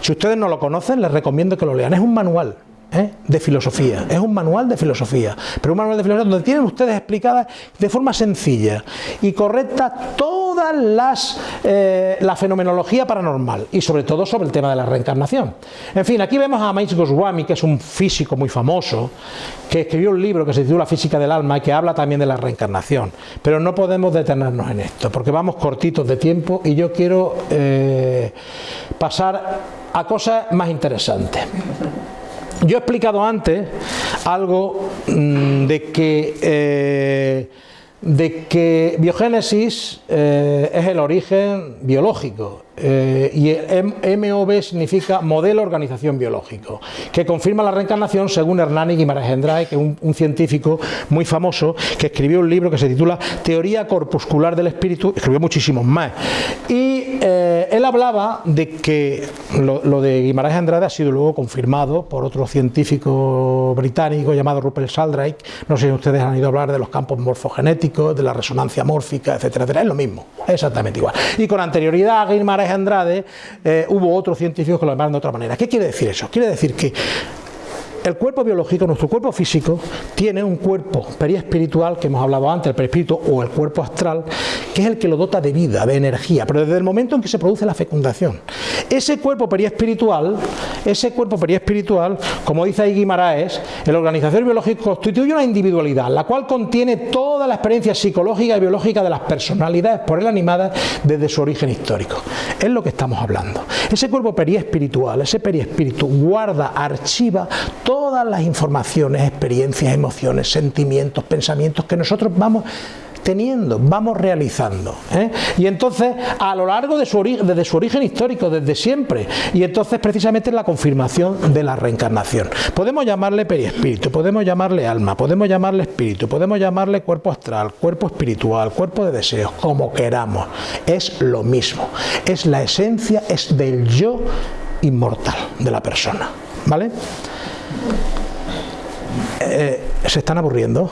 Si ustedes no lo conocen, les recomiendo que lo lean. Es un manual ¿eh? de filosofía, es un manual de filosofía, pero un manual de filosofía donde tienen ustedes explicadas de forma sencilla y correcta todas las eh, la fenomenología paranormal y sobre todo sobre el tema de la reencarnación. En fin, aquí vemos a Maish Goswami, que es un físico muy famoso, que escribió un libro que se titula Física del Alma y que habla también de la reencarnación, pero no podemos detenernos en esto, porque vamos cortitos de tiempo y yo quiero eh, pasar a cosas más interesantes. Yo he explicado antes algo mm, de que, eh, de que biogénesis eh, es el origen biológico eh, y MOB significa Modelo Organización Biológico, que confirma la reencarnación según Hernani Guimaraes Andrade, que es un, científico muy famoso que escribió un libro que se titula Teoría Corpuscular del Espíritu, escribió muchísimos más. Y eh, él hablaba de que lo, de Guimaraes Andrade ha sido luego confirmado por otro científico británico llamado Rupert Sheldrake, no sé si ustedes han ido a hablar de los campos morfogenéticos, de la resonancia mórfica, etcétera, etcétera, es lo mismo, exactamente igual. Y con anterioridad a Andrade, eh, hubo otros científicos que lo llamaron de otra manera. ¿Qué quiere decir eso? Quiere decir que el cuerpo biológico, nuestro cuerpo físico, tiene un cuerpo periespiritual, que hemos hablado antes, el perispíritu o el cuerpo astral, que es el que lo dota de vida, de energía, pero desde el momento en que se produce la fecundación. Ese cuerpo periespiritual, ese cuerpo periespiritual, como dice ahí Guimaraes, la organización biológica constituye una individualidad, la cual contiene toda la experiencia psicológica y biológica de las personalidades por él animadas desde su origen histórico. Es lo que estamos hablando. Ese cuerpo periespiritual, ese periespíritu, guarda, archiva todas las informaciones, experiencias, emociones, sentimientos, pensamientos que nosotros vamos teniendo, vamos realizando. ¿eh? Y entonces, a lo largo de su desde su origen histórico, desde siempre, y entonces precisamente la confirmación de la reencarnación. Podemos llamarle periespíritu, podemos llamarle alma, podemos llamarle espíritu, podemos llamarle cuerpo astral, cuerpo espiritual, cuerpo de deseos, como queramos. Es lo mismo. Es la esencia, es del yo inmortal de la persona. ¿Vale? Eh, ¿Se están aburriendo?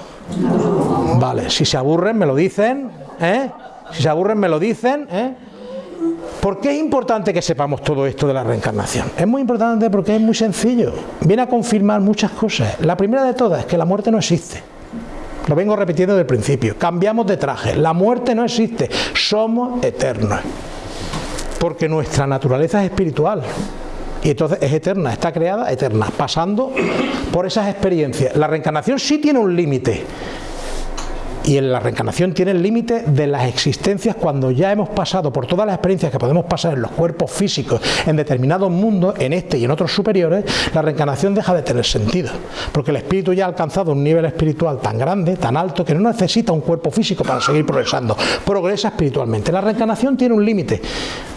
Vale, si se aburren me lo dicen, ¿eh? Si se aburren me lo dicen, ¿eh? ¿Por qué es importante que sepamos todo esto de la reencarnación? Es muy importante porque es muy sencillo. Viene a confirmar muchas cosas. La primera de todas es que la muerte no existe. Lo vengo repitiendo desde el principio. Cambiamos de traje. La muerte no existe. Somos eternos. Porque nuestra naturaleza es espiritual y entonces es eterna, está creada eterna, pasando por esas experiencias. La reencarnación sí tiene un límite, y en la reencarnación tiene el límite de las existencias cuando ya hemos pasado por todas las experiencias que podemos pasar en los cuerpos físicos en determinados mundos, en este y en otros superiores, la reencarnación deja de tener sentido, porque el espíritu ya ha alcanzado un nivel espiritual tan grande, tan alto, que no necesita un cuerpo físico para seguir progresando, progresa espiritualmente. La reencarnación tiene un límite,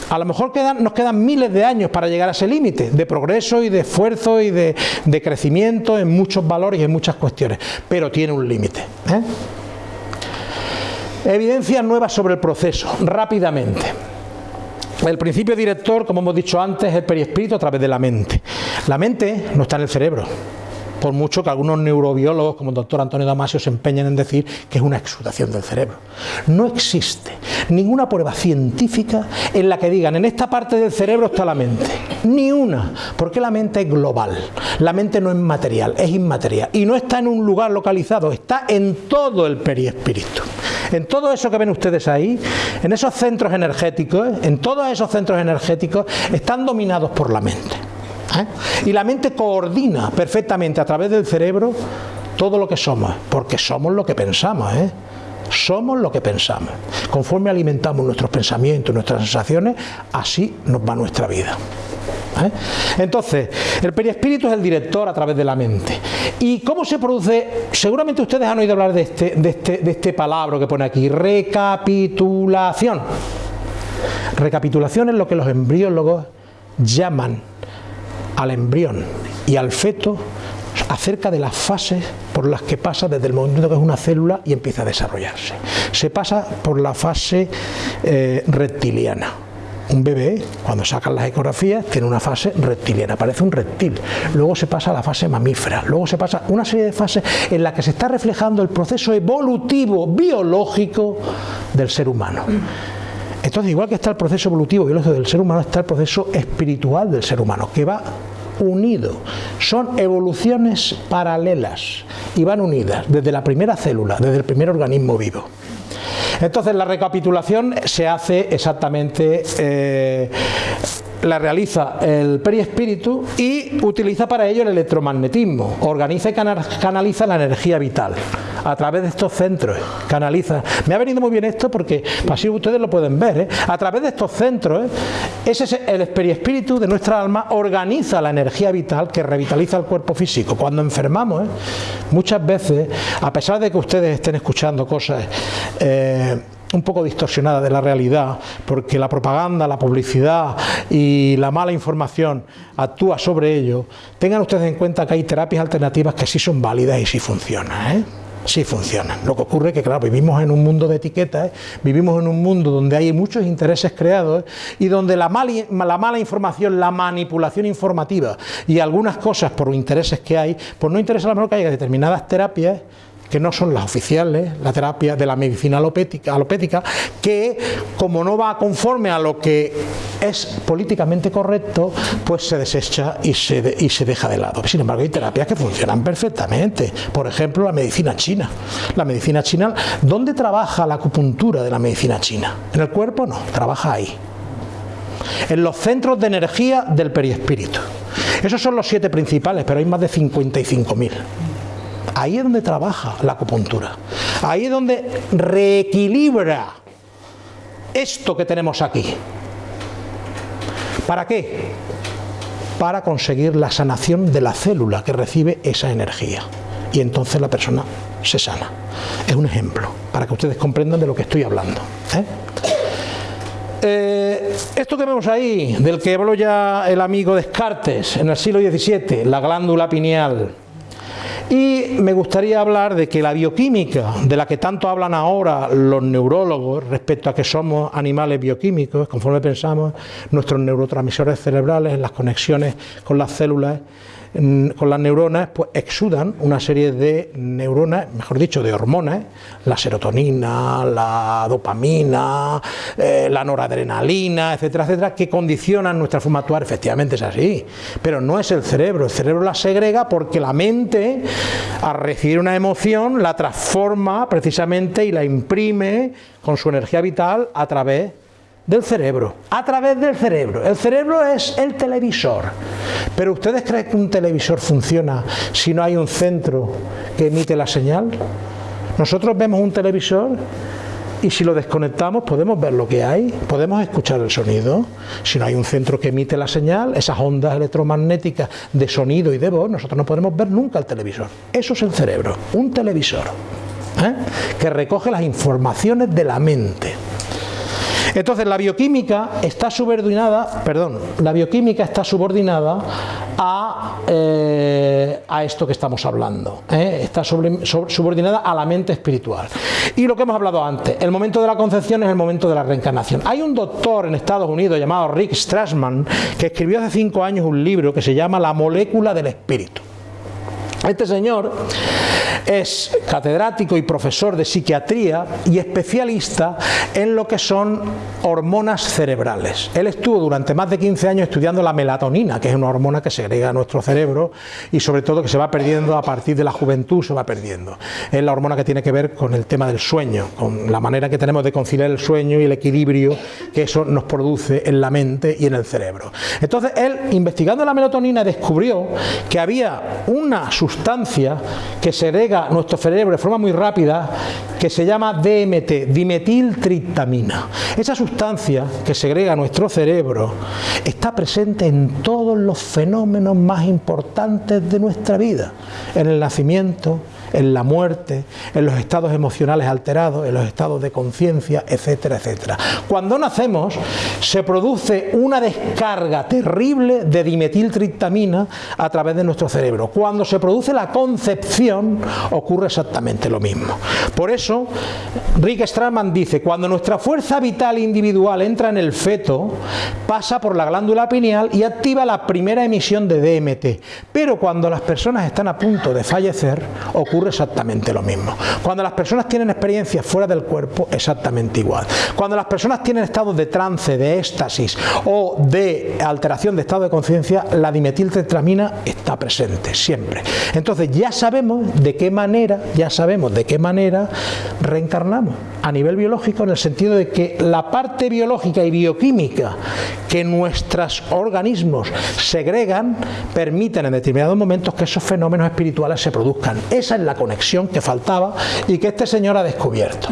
a lo mejor nos quedan miles de años para llegar a ese límite de progreso y de esfuerzo y de, crecimiento en muchos valores y en muchas cuestiones, pero tiene un límite. ¿eh? Evidencias nuevas sobre el proceso, rápidamente. El principio director, como hemos dicho antes, es el periespíritu a través de la mente. La mente no está en el cerebro, por mucho que algunos neurobiólogos como el doctor Antonio Damasio se empeñen en decir que es una exudación del cerebro. No existe ninguna prueba científica en la que digan en esta parte del cerebro está la mente. Ni una, porque la mente es global. La mente no es material, es inmaterial. Y no está en un lugar localizado, está en todo el periespíritu. En todo eso que ven ustedes ahí, en esos centros energéticos, en todos esos centros energéticos, están dominados por la mente. ¿Eh? Y la mente coordina perfectamente a través del cerebro todo lo que somos, porque somos lo que pensamos. ¿eh? Somos lo que pensamos. Conforme alimentamos nuestros pensamientos, nuestras sensaciones, así nos va nuestra vida. ¿eh? Entonces, el periespíritu es el director a través de la mente. ¿Y cómo se produce? Seguramente ustedes han oído hablar de este, de este, de este palabra que pone aquí, recapitulación. Recapitulación es lo que los embriólogos llaman al embrión y al feto acerca de las fases por las que pasa desde el momento que es una célula y empieza a desarrollarse. Se pasa por la fase eh, reptiliana. Un bebé, cuando sacan las ecografías, tiene una fase reptiliana, parece un reptil. Luego se pasa a la fase mamífera, luego se pasa una serie de fases en las que se está reflejando el proceso evolutivo biológico del ser humano. Entonces, igual que está el proceso evolutivo biológico del ser humano, está el proceso espiritual del ser humano, que va unido. Son evoluciones paralelas y van unidas desde la primera célula, desde el primer organismo vivo. Entonces la recapitulación se hace exactamente eh, la realiza el periespíritu y utiliza para ello el electromagnetismo, organiza y canaliza la energía vital a través de estos centros, canaliza. Me ha venido muy bien esto porque así ustedes lo pueden ver, ¿eh? a través de estos centros, ¿eh? ese es el periespíritu de nuestra alma organiza la energía vital que revitaliza el cuerpo físico. Cuando enfermamos, ¿eh? muchas veces, a pesar de que ustedes estén escuchando cosas un poco distorsionada de la realidad, porque la propaganda, la publicidad y la mala información actúa sobre ello, tengan ustedes en cuenta que hay terapias alternativas que sí son válidas y sí funcionan. ¿eh? sí funcionan. Lo que ocurre es que, claro, vivimos en un mundo de etiquetas, ¿eh? vivimos en un mundo donde hay muchos intereses creados ¿eh? y donde la la mala información, la manipulación informativa y algunas cosas por intereses que hay, pues no interesa a lo mejor que haya determinadas terapias que no son las oficiales, la terapia de la medicina alopética, que como no va conforme a lo que es políticamente correcto, pues se desecha y se, y se deja de lado. Sin embargo, hay terapias que funcionan perfectamente. Por ejemplo, la medicina china. La medicina china, ¿dónde trabaja la acupuntura de la medicina china? ¿En el cuerpo? No, trabaja ahí. En los centros de energía del perispíritu. Esos son los siete principales, pero hay más de 55.000. Ahí es donde trabaja la acupuntura. Ahí es donde reequilibra esto que tenemos aquí. ¿Para qué? Para conseguir la sanación de la célula que recibe esa energía. Y entonces la persona se sana. Es un ejemplo, para que ustedes comprendan de lo que estoy hablando. ¿eh? Eh, esto que vemos ahí, del que habló ya el amigo Descartes en el siglo XVII, la glándula pineal, y me gustaría hablar de que la bioquímica, de la que tanto hablan ahora los neurólogos respecto a que somos animales bioquímicos, conforme pensamos, nuestros neurotransmisores cerebrales, las conexiones con las células, con las neuronas, pues exudan una serie de neuronas, mejor dicho, de hormonas, la serotonina, la dopamina, eh, la noradrenalina, etcétera, etcétera, que condicionan nuestra forma de actuar. Efectivamente es así, pero no es el cerebro. El cerebro la segrega porque la mente, al recibir una emoción, la transforma precisamente y la imprime con su energía vital a través del cerebro, a través del cerebro. El cerebro es el televisor. Pero ¿ustedes creen que un televisor funciona si no hay un centro que emite la señal? Nosotros vemos un televisor y si lo desconectamos podemos ver lo que hay, podemos escuchar el sonido. Si no hay un centro que emite la señal, esas ondas electromagnéticas de sonido y de voz, nosotros no podemos ver nunca el televisor. Eso es el cerebro, un televisor, ¿eh? que recoge las informaciones de la mente. Entonces la bioquímica está subordinada, perdón, la bioquímica está subordinada a, eh, esto que estamos hablando, ¿eh? está subordinada a la mente espiritual. Y lo que hemos hablado antes, el momento de la concepción es el momento de la reencarnación. Hay un doctor en Estados Unidos llamado Rick Strassman que escribió hace cinco años un libro que se llama La molécula del espíritu. Este señor es catedrático y profesor de psiquiatría y especialista en lo que son hormonas cerebrales. Él estuvo durante más de 15 años estudiando la melatonina, que es una hormona que segrega nuestro cerebro y sobre todo que se va perdiendo a partir de la juventud, se va perdiendo. Es la hormona que tiene que ver con el tema del sueño, con la manera que tenemos de conciliar el sueño y el equilibrio que eso nos produce en la mente y en el cerebro. Entonces él, investigando la melatonina, descubrió que había una sustancia que segrega nuestro cerebro de forma muy rápida que se llama DMT, dimetiltriptamina. Esa sustancia que segrega nuestro cerebro está presente en todos los fenómenos más importantes de nuestra vida, en el nacimiento, en la muerte, en los estados emocionales alterados, en los estados de conciencia, etcétera, etcétera. Cuando nacemos se produce una descarga terrible de dimetiltriptamina a través de nuestro cerebro. Cuando se produce la concepción ocurre exactamente lo mismo. Por eso, Rick Strassman dice, cuando nuestra fuerza vital individual entra en el feto, pasa por la glándula pineal y activa la primera emisión de DMT. Pero cuando las personas están a punto de fallecer, ocurre exactamente lo mismo. Cuando las personas tienen experiencias fuera del cuerpo, exactamente igual. Cuando las personas tienen estados de trance, de éxtasis o de alteración de estado de conciencia, la dimetiltetramina está presente siempre. Entonces ya sabemos de qué manera, ya sabemos de qué manera reencarnamos a nivel biológico en el sentido de que la parte biológica y bioquímica que nuestros organismos segregan permiten en determinados momentos que esos fenómenos espirituales se produzcan. Esa es la conexión que faltaba y que este señor ha descubierto.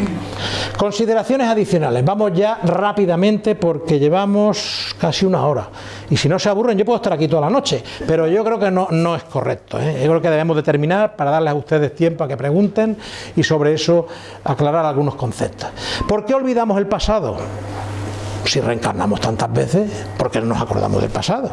Consideraciones adicionales. Vamos ya rápidamente porque llevamos casi una hora. Y si no se aburren, yo puedo estar aquí toda la noche, pero yo creo que no, no es correcto. ¿eh? Yo creo que debemos de terminar para darles a ustedes tiempo a que pregunten y sobre eso aclarar algunos conceptos. ¿Por qué olvidamos el pasado? Si reencarnamos tantas veces, ¿por qué no nos acordamos del pasado?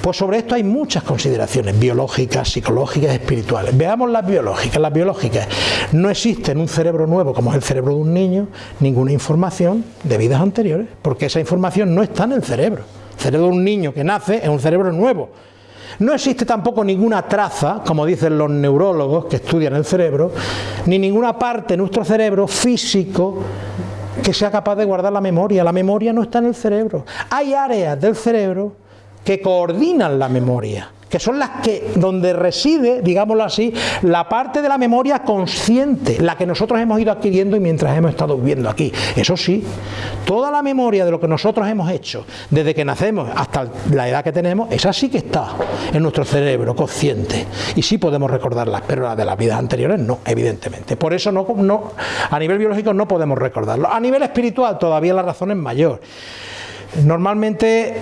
Pues sobre esto hay muchas consideraciones biológicas, psicológicas, espirituales. Veamos las biológicas. Las biológicas no existe en un cerebro nuevo como es el cerebro de un niño ninguna información de vidas anteriores, porque esa información no está en el cerebro. El cerebro de un niño que nace es un cerebro nuevo. No existe tampoco ninguna traza, como dicen los neurólogos que estudian el cerebro, ni ninguna parte de nuestro cerebro físico que sea capaz de guardar la memoria. La memoria no está en el cerebro. Hay áreas del cerebro que coordinan la memoria que son las que donde reside, digámoslo así, la parte de la memoria consciente, la que nosotros hemos ido adquiriendo y mientras hemos estado viviendo aquí. Eso sí, toda la memoria de lo que nosotros hemos hecho desde que nacemos hasta la edad que tenemos, esa sí que está en nuestro cerebro consciente y sí podemos recordarlas, pero la de las vidas anteriores no, evidentemente. Por eso no, no a nivel biológico no podemos recordarlo. A nivel espiritual todavía la razón es mayor. Normalmente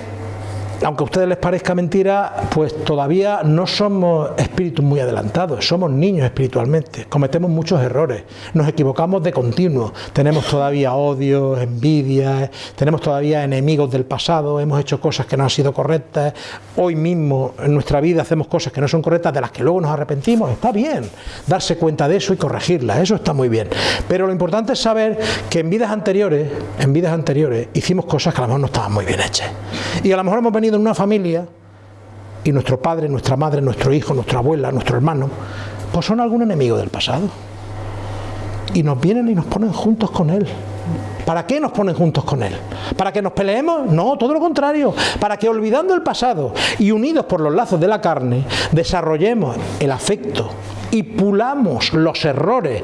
aunque a ustedes les parezca mentira, pues todavía no somos espíritus muy adelantados, somos niños espiritualmente, cometemos muchos errores, nos equivocamos de continuo, tenemos todavía odio, envidia, tenemos todavía enemigos del pasado, hemos hecho cosas que no han sido correctas, hoy mismo en nuestra vida hacemos cosas que no son correctas, de las que luego nos arrepentimos, está bien darse cuenta de eso y corregirlas, eso está muy bien, pero lo importante es saber que en vidas anteriores, en vidas anteriores hicimos cosas que a lo mejor no estaban muy bien hechas. Y a lo mejor hemos venido en una familia y nuestro padre, nuestra madre, nuestro hijo, nuestra abuela, nuestro hermano, pues son algún enemigo del pasado. Y nos vienen y nos ponen juntos con él. ¿Para qué nos ponen juntos con Él? ¿Para que nos peleemos? No, todo lo contrario. Para que olvidando el pasado y unidos por los lazos de la carne, desarrollemos el afecto y pulamos los errores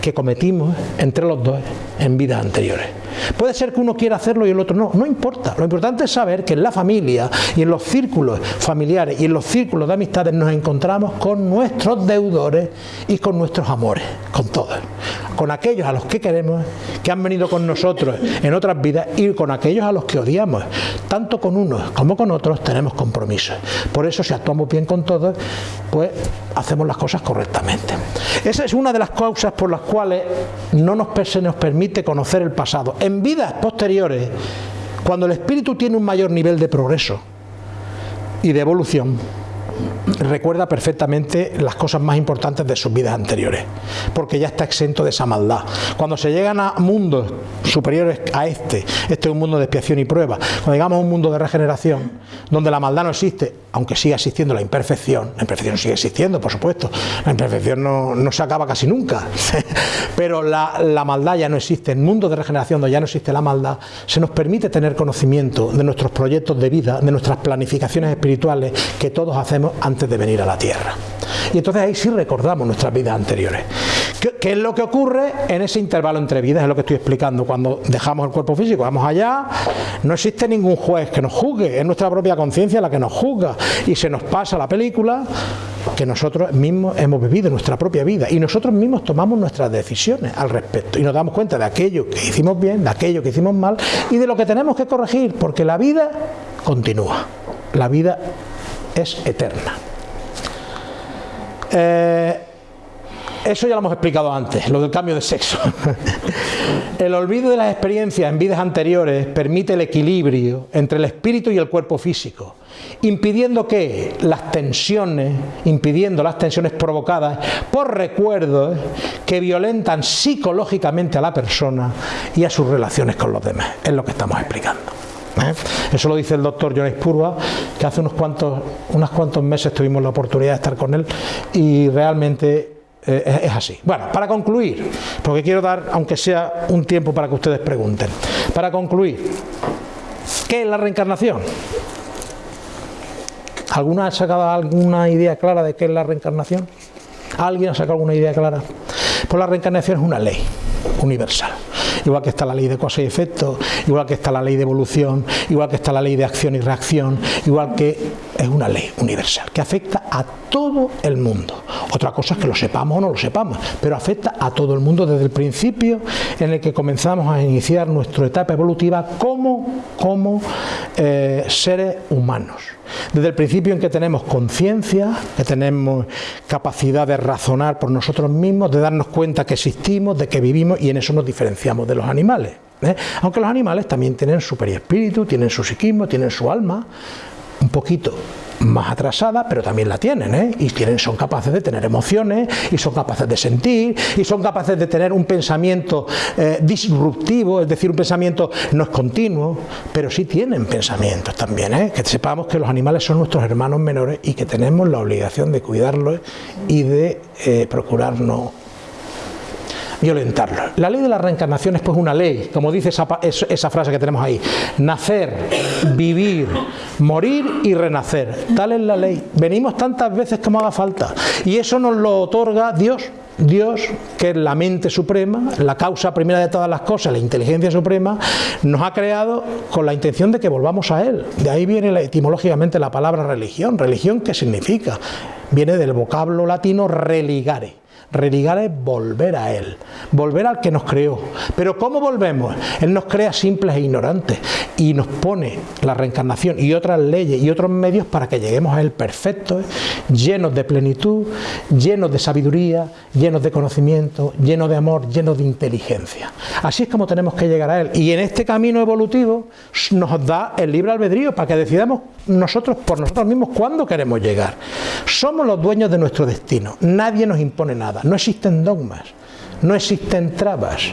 que cometimos entre los dos en vidas anteriores. Puede ser que uno quiera hacerlo y el otro no, no importa. Lo importante es saber que en la familia y en los círculos familiares y en los círculos de amistades nos encontramos con nuestros deudores y con nuestros amores, con todos. Con aquellos a los que queremos, que han venido con nosotros en otras vidas y con aquellos a los que odiamos. Tanto con unos como con otros tenemos compromisos. Por eso si actuamos bien con todos, pues hacemos las cosas correctamente. Esa es una de las causas por las cuales no nos, se nos permite conocer el pasado en vidas posteriores, cuando el espíritu tiene un mayor nivel de progreso y de evolución, recuerda perfectamente las cosas más importantes de sus vidas anteriores, porque ya está exento de esa maldad. Cuando se llegan a mundos superiores a este, este es un mundo de expiación y prueba, cuando llegamos a un mundo de regeneración, donde la maldad no existe, aunque siga existiendo la imperfección, la imperfección sigue existiendo, por supuesto, la imperfección no, se acaba casi nunca, (laughs) pero la, la maldad ya no existe, en mundo de regeneración donde ya no existe la maldad, se nos permite tener conocimiento de nuestros proyectos de vida, de nuestras planificaciones espirituales que todos hacemos antes de venir a la Tierra. Y entonces ahí sí recordamos nuestras vidas anteriores. ¿Qué, es lo que ocurre en ese intervalo entre vidas? Es lo que estoy explicando. Cuando dejamos el cuerpo físico, vamos allá, no existe ningún juez que nos juzgue, es nuestra propia conciencia la que nos juzga y se nos pasa la película que nosotros mismos hemos vivido nuestra propia vida y nosotros mismos tomamos nuestras decisiones al respecto y nos damos cuenta de aquello que hicimos bien, de aquello que hicimos mal y de lo que tenemos que corregir porque la vida continúa, la vida es eterna. Eh, eso ya lo hemos explicado antes, lo del cambio de sexo. (laughs) el olvido de las experiencias en vidas anteriores permite el equilibrio entre el espíritu y el cuerpo físico, impidiendo que las tensiones, impidiendo las tensiones provocadas por recuerdos que violentan psicológicamente a la persona y a sus relaciones con los demás. Es lo que estamos explicando. ¿Eh? Eso lo dice el doctor Jonas Purva, que hace unos cuantos, unos cuantos meses tuvimos la oportunidad de estar con él y realmente eh, es así. Bueno, para concluir, porque quiero dar, aunque sea un tiempo para que ustedes pregunten, para concluir, ¿qué es la reencarnación? ¿Alguna ha sacado alguna idea clara de qué es la reencarnación? ¿Alguien ha sacado alguna idea clara? Pues la reencarnación es una ley universal. Igual que está la ley de causa y efecto, igual que está la ley de evolución, igual que está la ley de acción y reacción, igual que es una ley universal que afecta a todo el mundo. Otra cosa es que lo sepamos o no lo sepamos, pero afecta a todo el mundo desde el principio en el que comenzamos a iniciar nuestra etapa evolutiva como, como eh, seres humanos. Desde el principio en que tenemos conciencia, que tenemos capacidad de razonar por nosotros mismos, de darnos cuenta que existimos, de que vivimos y en eso nos diferenciamos de los animales. ¿eh? Aunque los animales también tienen su perispíritu, tienen su psiquismo, tienen su alma, un poquito más atrasada, pero también la tienen, ¿eh? y tienen, son capaces de tener emociones, y son capaces de sentir, y son capaces de tener un pensamiento eh, disruptivo, es decir, un pensamiento no es continuo, pero sí tienen pensamientos también, ¿eh? que sepamos que los animales son nuestros hermanos menores y que tenemos la obligación de cuidarlos y de procurarnos violentarlo. La ley de la reencarnación es pues una ley, como dice esa, esa frase que tenemos ahí, nacer, vivir, morir y renacer. Tal es la ley. Venimos tantas veces como haga falta y eso nos lo otorga Dios. Dios, que es la mente suprema, la causa primera de todas las cosas, la inteligencia suprema, nos ha creado con la intención de que volvamos a Él. De ahí viene etimológicamente la palabra religión. ¿Religión qué significa? Viene del vocablo latino religare Religar es volver a Él, volver al que nos creó. Pero ¿cómo volvemos? Él nos crea simples e ignorantes y nos pone la reencarnación y otras leyes y otros medios para que lleguemos a Él perfectos, llenos de plenitud, llenos de sabiduría, llenos de conocimiento, llenos de amor, llenos de inteligencia. Así es como tenemos que llegar a Él. Y en este camino evolutivo nos da el libre albedrío para que decidamos nosotros por nosotros mismos cuándo queremos llegar. Somos los dueños de nuestro destino, nadie nos impone nada, no existen dogmas, no existen trabas.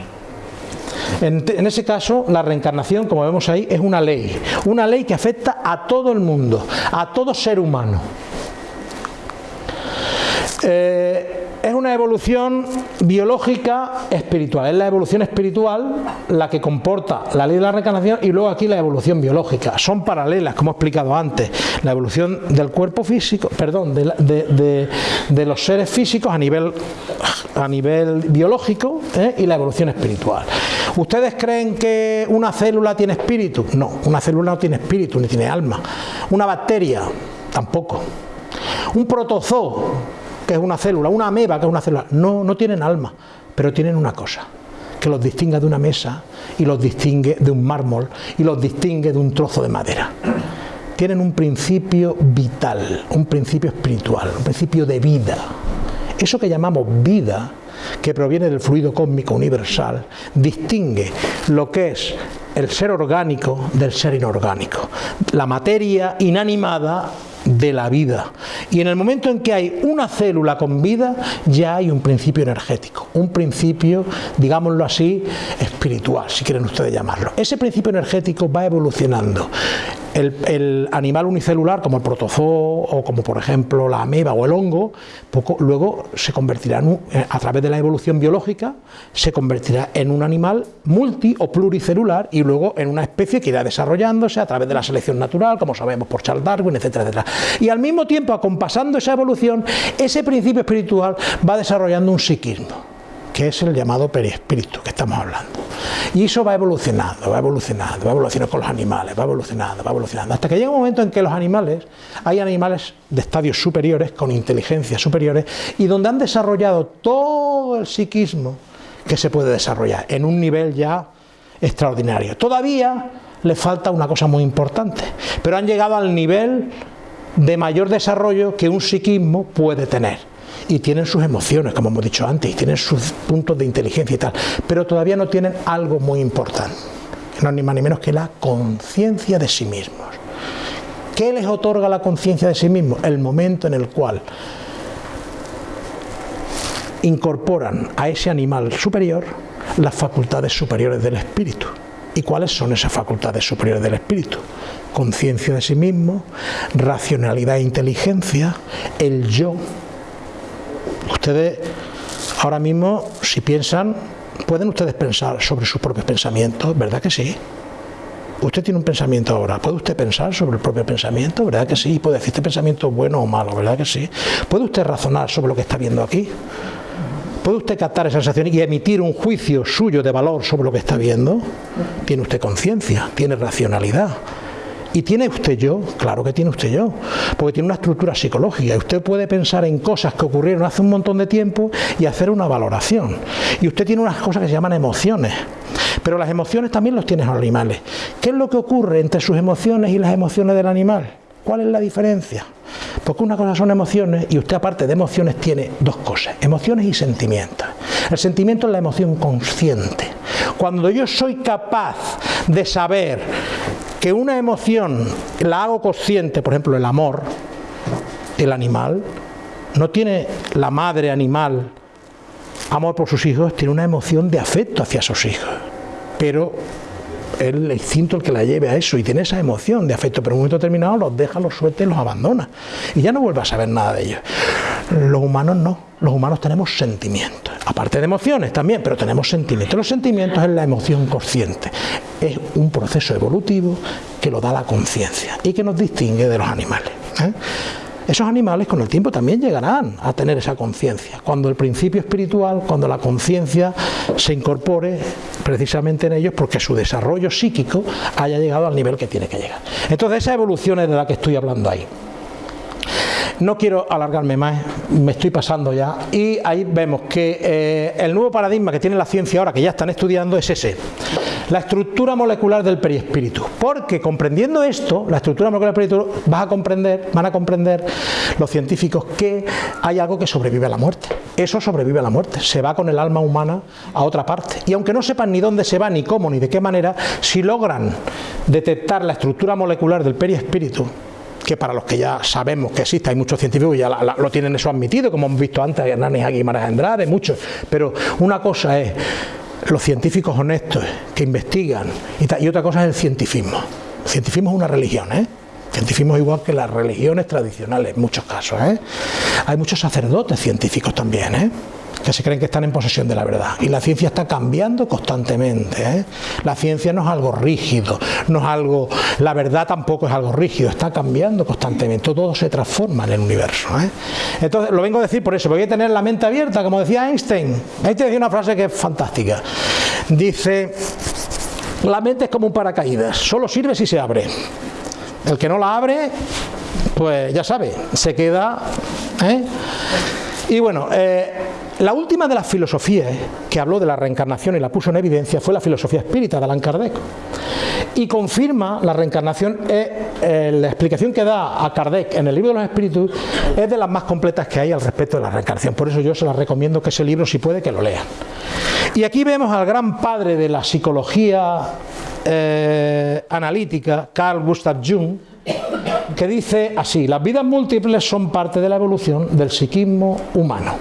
En, ese caso, la reencarnación, como vemos ahí, es una ley, una ley que afecta a todo el mundo, a todo ser humano. Eh, es una evolución biológica espiritual, es la evolución espiritual la que comporta la ley de la reencarnación y luego aquí la evolución biológica. Son paralelas, como he explicado antes, la evolución del cuerpo físico, perdón, de, los seres físicos a nivel, a nivel biológico ¿eh? y la evolución espiritual. ¿Ustedes creen que una célula tiene espíritu? No, una célula no tiene espíritu ni tiene alma. Una bacteria, tampoco. Un protozoo que es una célula, una ameba, que es una célula. No, no tienen alma, pero tienen una cosa, que los distingue de una mesa y los distingue de un mármol y los distingue de un trozo de madera. Tienen un principio vital, un principio espiritual, un principio de vida. Eso que llamamos vida, que proviene del fluido cósmico universal, distingue lo que es el ser orgánico del ser inorgánico, la materia inanimada de la vida. Y en el momento en que hay una célula con vida, ya hay un principio energético, un principio, digámoslo así, espiritual, si quieren ustedes llamarlo. Ese principio energético va evolucionando el, animal unicelular como el protozoo o como por ejemplo la ameba o el hongo, poco, luego se convertirá en eh, a través de la evolución biológica, se convertirá en un animal multi o pluricelular y luego en una especie que irá desarrollándose a través de la selección natural, como sabemos por Charles Darwin, etcétera, etcétera. Y al mismo tiempo, acompasando esa evolución, ese principio espiritual va desarrollando un psiquismo que es el llamado perispíritu que estamos hablando. Y eso va evolucionando, va evolucionando, va evolucionando con los animales, va evolucionando, va evolucionando, hasta que llega un momento en que los animales, hay animales de estadios superiores, con inteligencias superiores, y donde han desarrollado todo el psiquismo que se puede desarrollar, en un nivel ya extraordinario. Todavía le falta una cosa muy importante, pero han llegado al nivel de mayor desarrollo que un psiquismo puede tener y tienen sus emociones, como hemos dicho antes, y tienen sus puntos de inteligencia y tal, pero todavía no tienen algo muy importante, no ni más ni menos que la conciencia de sí mismos. ¿Qué les otorga la conciencia de sí mismos? El momento en el cual incorporan a ese animal superior las facultades superiores del espíritu. ¿Y cuáles son esas facultades superiores del espíritu? Conciencia de sí mismo, racionalidad e inteligencia, el yo, Ustedes ahora mismo, si piensan, pueden ustedes pensar sobre sus propios pensamientos, ¿verdad que sí? Usted tiene un pensamiento ahora, ¿puede usted pensar sobre el propio pensamiento? ¿Verdad que sí? ¿Puede decir este pensamiento bueno o malo? ¿Verdad que sí? ¿Puede usted razonar sobre lo que está viendo aquí? ¿Puede usted captar esa sensación y emitir un juicio suyo de valor sobre lo que está viendo? Tiene usted conciencia, tiene racionalidad. ¿Y tiene usted yo? Claro que tiene usted yo, porque tiene una estructura psicológica. Y usted puede pensar en cosas que ocurrieron hace un montón de tiempo y hacer una valoración. Y usted tiene unas cosas que se llaman emociones. Pero las emociones también los tienen los animales. ¿Qué es lo que ocurre entre sus emociones y las emociones del animal? ¿Cuál es la diferencia? Porque una cosa son emociones y usted aparte de emociones tiene dos cosas, emociones y sentimientos. El sentimiento es la emoción consciente. Cuando yo soy capaz de saber que una emoción la hago consciente, por ejemplo el amor, el animal, no tiene la madre animal amor por sus hijos, tiene una emoción de afecto hacia sus hijos. Pero el instinto el que la lleve a eso y tiene esa emoción de afecto, pero en un momento determinado los deja, los suelta y los abandona. Y ya no vuelve a saber nada de ellos. Los humanos no, los humanos tenemos sentimientos, aparte de emociones también, pero tenemos sentimientos. Los sentimientos es la emoción consciente, es un proceso evolutivo que lo da la conciencia y que nos distingue de los animales. ¿eh? Esos animales con el tiempo también llegarán a tener esa conciencia, cuando el principio espiritual, cuando la conciencia se incorpore precisamente en ellos porque su desarrollo psíquico haya llegado al nivel que tiene que llegar. Entonces esa evolución es de la que estoy hablando ahí. No quiero alargarme más, me estoy pasando ya. Y ahí vemos que eh, el nuevo paradigma que tiene la ciencia ahora, que ya están estudiando, es ese. La estructura molecular del perispíritu. Porque comprendiendo esto, la estructura molecular del perispíritu, vas a comprender, van a comprender los científicos que hay algo que sobrevive a la muerte. Eso sobrevive a la muerte. Se va con el alma humana a otra parte. Y aunque no sepan ni dónde se va, ni cómo, ni de qué manera, si logran detectar la estructura molecular del perispíritu, que para los que ya sabemos que existe, hay muchos científicos que ya lo tienen eso admitido, como hemos visto antes, Hernández Aguimaras Andrade, muchos, pero una cosa es los científicos honestos que investigan y, otra cosa es el cientifismo. El es una religión, ¿eh? Cientifismo igual que las religiones tradicionales en muchos casos. ¿eh? Hay muchos sacerdotes científicos también, ¿eh? Que se creen que están en posesión de la verdad. Y la ciencia está cambiando constantemente. ¿eh? La ciencia no es algo rígido, no es algo. La verdad tampoco es algo rígido, está cambiando constantemente. Todo se transforma en el universo. ¿eh? Entonces, lo vengo a decir por eso, voy a tener la mente abierta, como decía Einstein. Einstein decía una frase que es fantástica. Dice. La mente es como un paracaídas, solo sirve si se abre. El que no la abre, pues ya sabe, se queda. ¿eh? Y bueno, la última de las filosofías que habló de la reencarnación y la puso en evidencia fue la filosofía espírita de Allan Kardec. Y confirma la reencarnación, eh, eh, la explicación que da a Kardec en el libro de los espíritus es de las más completas que hay al respecto de la reencarnación. Por eso yo se las recomiendo que ese libro, si puede, que lo lean. Y aquí vemos al gran padre de la psicología eh, analítica, Carl Gustav Jung, que dice así, las vidas múltiples son parte de la evolución del psiquismo humano.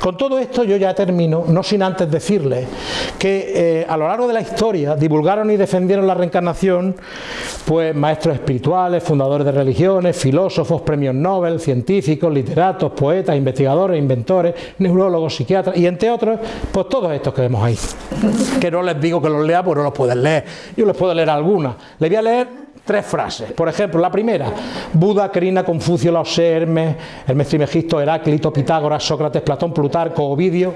Con todo esto yo ya termino, no sin antes decirle que eh, a lo largo de la historia divulgaron y defendieron la reencarnación pues maestros espirituales, fundadores de religiones, filósofos, premios Nobel, científicos, literatos, poetas, investigadores, inventores, neurólogos, psiquiatras y entre otros, pues todos estos que vemos ahí. Que no les digo que los lea, porque no los pueden leer. Yo les puedo leer algunas. Les voy a leer tres frases. Por ejemplo, la primera, Buda, Crina, Confucio, Lao Tse, Hermes, Hermes Trimegisto, Heráclito, Pitágoras, Sócrates, Platón, Plutarco, Ovidio.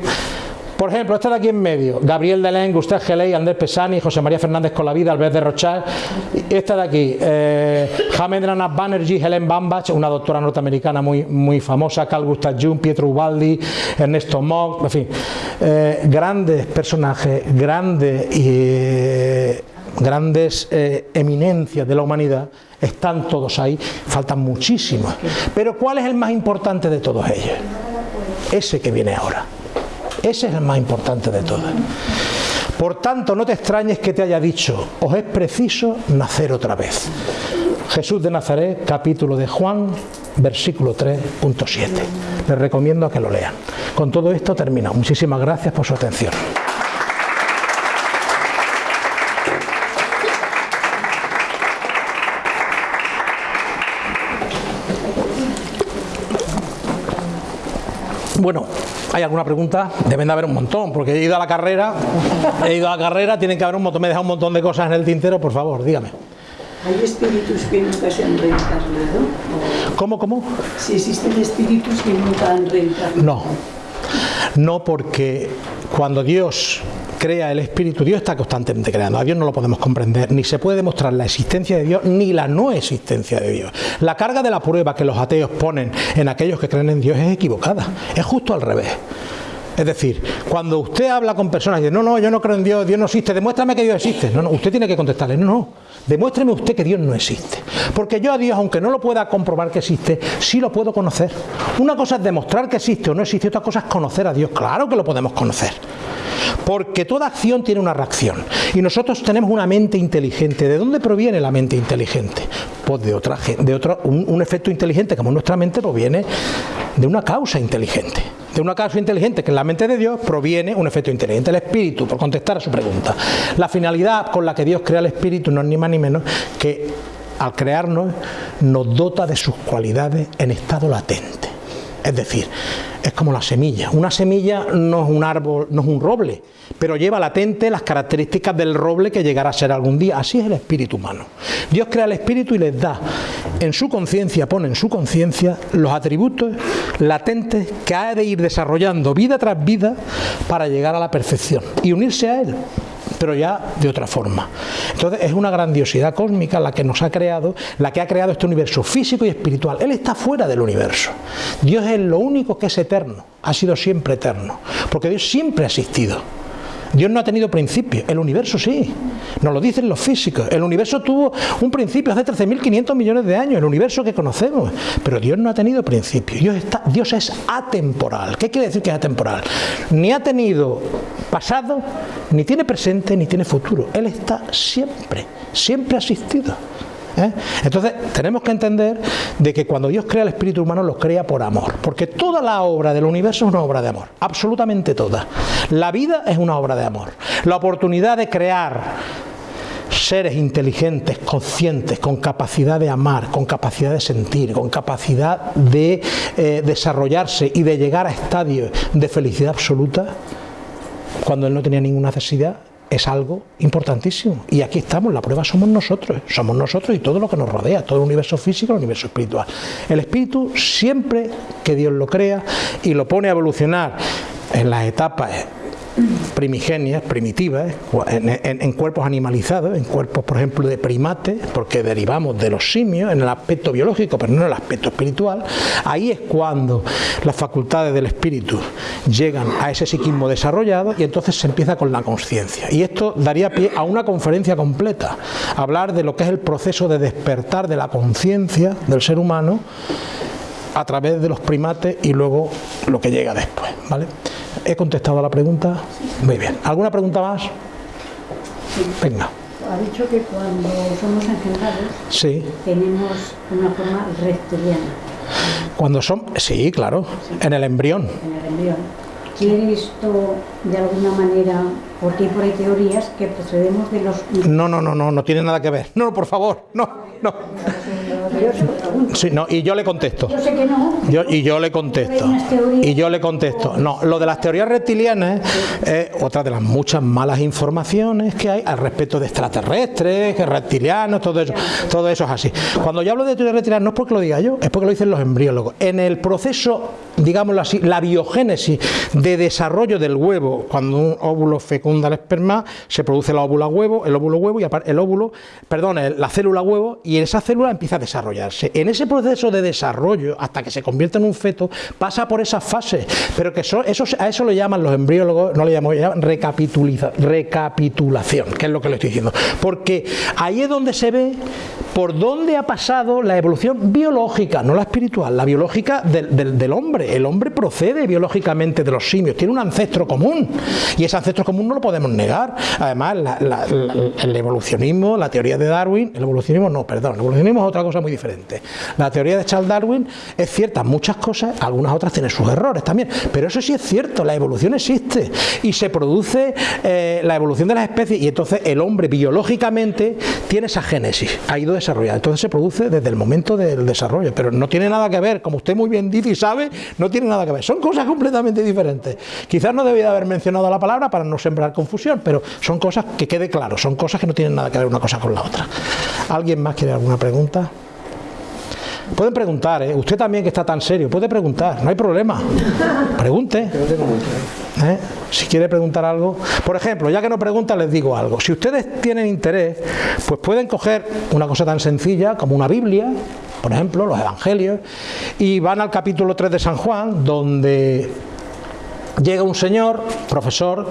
Por ejemplo, este de aquí en medio, Gabriel Delén, Gustave Geley, Andrés Pesani, José María Fernández con la vida, Albert de Rochal. Este de aquí, eh, Banerjee, Banerjee, Helen Bambach, una doctora norteamericana muy, muy famosa, Carl Gustav Jung, Pietro Ubaldi, Ernesto Mock, en fin, eh, grandes personajes, grandes y grandes eh, eminencias de la humanidad, están todos ahí, faltan muchísimos. Pero ¿cuál es el más importante de todos ellos? Ese que viene ahora. Ese es el más importante de todos. Por tanto, no te extrañes que te haya dicho, os es preciso nacer otra vez. Jesús de Nazaret, capítulo de Juan, versículo 3.7. Les recomiendo a que lo lean. Con todo esto termino. Muchísimas gracias por su atención. Bueno, ¿hay alguna pregunta? Deben de haber un montón, porque he ido a la carrera, he ido a la carrera, tienen que haber un montón, me he dejado un montón de cosas en el tintero, por favor, dígame. ¿Hay espíritus que nunca se han reencarnado? ¿Cómo, cómo? Si existen espíritus que nunca han reencarnado. No, no porque cuando Dios crea el espíritu, Dios está constantemente creando. A Dios no lo podemos comprender, ni se puede demostrar la existencia de Dios ni la no existencia de Dios. La carga de la prueba que los ateos ponen en aquellos que creen en Dios es equivocada, es justo al revés. Es decir, cuando usted habla con personas y dice, no, no, yo no creo en Dios, Dios no existe, demuéstrame que Dios existe. No, no, usted tiene que contestarle, no, no, demuéstreme usted que Dios no existe. Porque yo a Dios, aunque no lo pueda comprobar que existe, sí lo puedo conocer. Una cosa es demostrar que existe o no existe, otra cosa es conocer a Dios. Claro que lo podemos conocer. Porque toda acción tiene una reacción. Y nosotros tenemos una mente inteligente. ¿De dónde proviene la mente inteligente? Pues de otra de otro, un, un efecto inteligente como nuestra mente proviene de una causa inteligente de una causa inteligente que en la mente de Dios proviene un efecto inteligente, el espíritu, por contestar a su pregunta. La finalidad con la que Dios crea el espíritu no es ni más ni menos que al crearnos nos dota de sus cualidades en estado latente. Es decir, es como la semilla. Una semilla no es un árbol, no es un roble, pero lleva latente las características del roble que llegará a ser algún día. Así es el espíritu humano. Dios crea el espíritu y les da en su conciencia, pone en su conciencia los atributos latentes que ha de ir desarrollando vida tras vida para llegar a la perfección y unirse a Él pero ya de otra forma. Entonces es una grandiosidad cósmica la que nos ha creado, la que ha creado este universo físico y espiritual. Él está fuera del universo. Dios es lo único que es eterno, ha sido siempre eterno, porque Dios siempre ha existido. Dios no ha tenido principio, el universo sí, nos lo dicen los físicos. El universo tuvo un principio hace 13.500 millones de años, el universo que conocemos, pero Dios no ha tenido principio. Dios, está, Dios es atemporal. ¿Qué quiere decir que es atemporal? Ni ha tenido pasado, ni tiene presente, ni tiene futuro. Él está siempre, siempre ha existido. ¿Eh? Entonces tenemos que entender de que cuando Dios crea el espíritu humano lo crea por amor, porque toda la obra del universo es una obra de amor, absolutamente toda. La vida es una obra de amor. La oportunidad de crear seres inteligentes, conscientes, con capacidad de amar, con capacidad de sentir, con capacidad de eh, desarrollarse y de llegar a estadios de felicidad absoluta, cuando él no tenía ninguna necesidad, es algo importantísimo. Y aquí estamos, la prueba somos nosotros, somos nosotros y todo lo que nos rodea, todo el universo físico, el universo espiritual. El espíritu, siempre que Dios lo crea y lo pone a evolucionar en las etapas primigenias, primitivas, en, cuerpos animalizados, en cuerpos, por ejemplo, de primates, porque derivamos de los simios en el aspecto biológico, pero no en el aspecto espiritual, ahí es cuando las facultades del espíritu llegan a ese psiquismo desarrollado y entonces se empieza con la conciencia. Y esto daría pie a una conferencia completa, hablar de lo que es el proceso de despertar de la conciencia del ser humano a través de los primates y luego lo que llega después, ¿vale? ¿He contestado a la pregunta? Muy bien. ¿Alguna pregunta más? Venga. Ha dicho que cuando somos engendrados sí. tenemos una forma reptiliana. Cuando son, sí, claro, en el embrión. En el embrión. ¿Quiere esto de alguna manera, porque hay por ahí teorías que procedemos de los... No, no, no, no, no tiene nada que ver. No, por favor, no, no. Sí, no, y yo le contesto. Yo sé que no. Yo, y yo le contesto. Y yo le contesto. No, lo de las teorías reptilianas es otra de las muchas malas informaciones que hay al respecto de extraterrestres, reptilianos, todo eso. Todo eso es así. Cuando yo hablo de teorías reptilianas no es porque lo diga yo, es porque lo dicen los embriólogos. En el proceso, digámoslo así, la biogénesis de desarrollo del huevo, cuando un óvulo fecunda el esperma, se produce el óvulo huevo, el óvulo huevo y el óvulo, perdón, la célula huevo y esa célula empieza a desarrollarse. En ese proceso de desarrollo, hasta que se convierte en un feto, pasa por esas fases, pero que eso, a eso le llaman los embriólogos, no le llaman, llaman recapitulación, que es lo que le estoy diciendo. Porque ahí es donde se ve por dónde ha pasado la evolución biológica, no la espiritual, la biológica del, hombre. El hombre procede biológicamente de los simios, tiene un ancestro común y ese ancestro común no lo podemos negar. Además, el evolucionismo, la teoría de Darwin, el evolucionismo no, perdón, el evolucionismo es otra cosa muy diferente. La teoría de Charles Darwin es cierta muchas cosas, algunas otras tienen sus errores también, pero eso sí es cierto, la evolución existe y se produce eh, la evolución de las especies y entonces el hombre biológicamente tiene esa génesis, ha ido entonces se produce desde el momento del desarrollo, pero no tiene nada que ver, como usted muy bien dice y sabe, no tiene nada que ver, son cosas completamente diferentes. Quizás no debía haber mencionado la palabra para no sembrar confusión, pero son cosas que quede claro, son cosas que no tienen nada que ver una cosa con la otra. ¿Alguien más quiere alguna pregunta? Pueden preguntar, ¿eh? usted también que está tan serio, puede preguntar, no hay problema. Pregunte. ¿Eh? Si quiere preguntar algo. Por ejemplo, ya que no pregunta, les digo algo. Si ustedes tienen interés, pues pueden coger una cosa tan sencilla como una Biblia, por ejemplo, los Evangelios, y van al capítulo 3 de San Juan, donde llega un señor, profesor,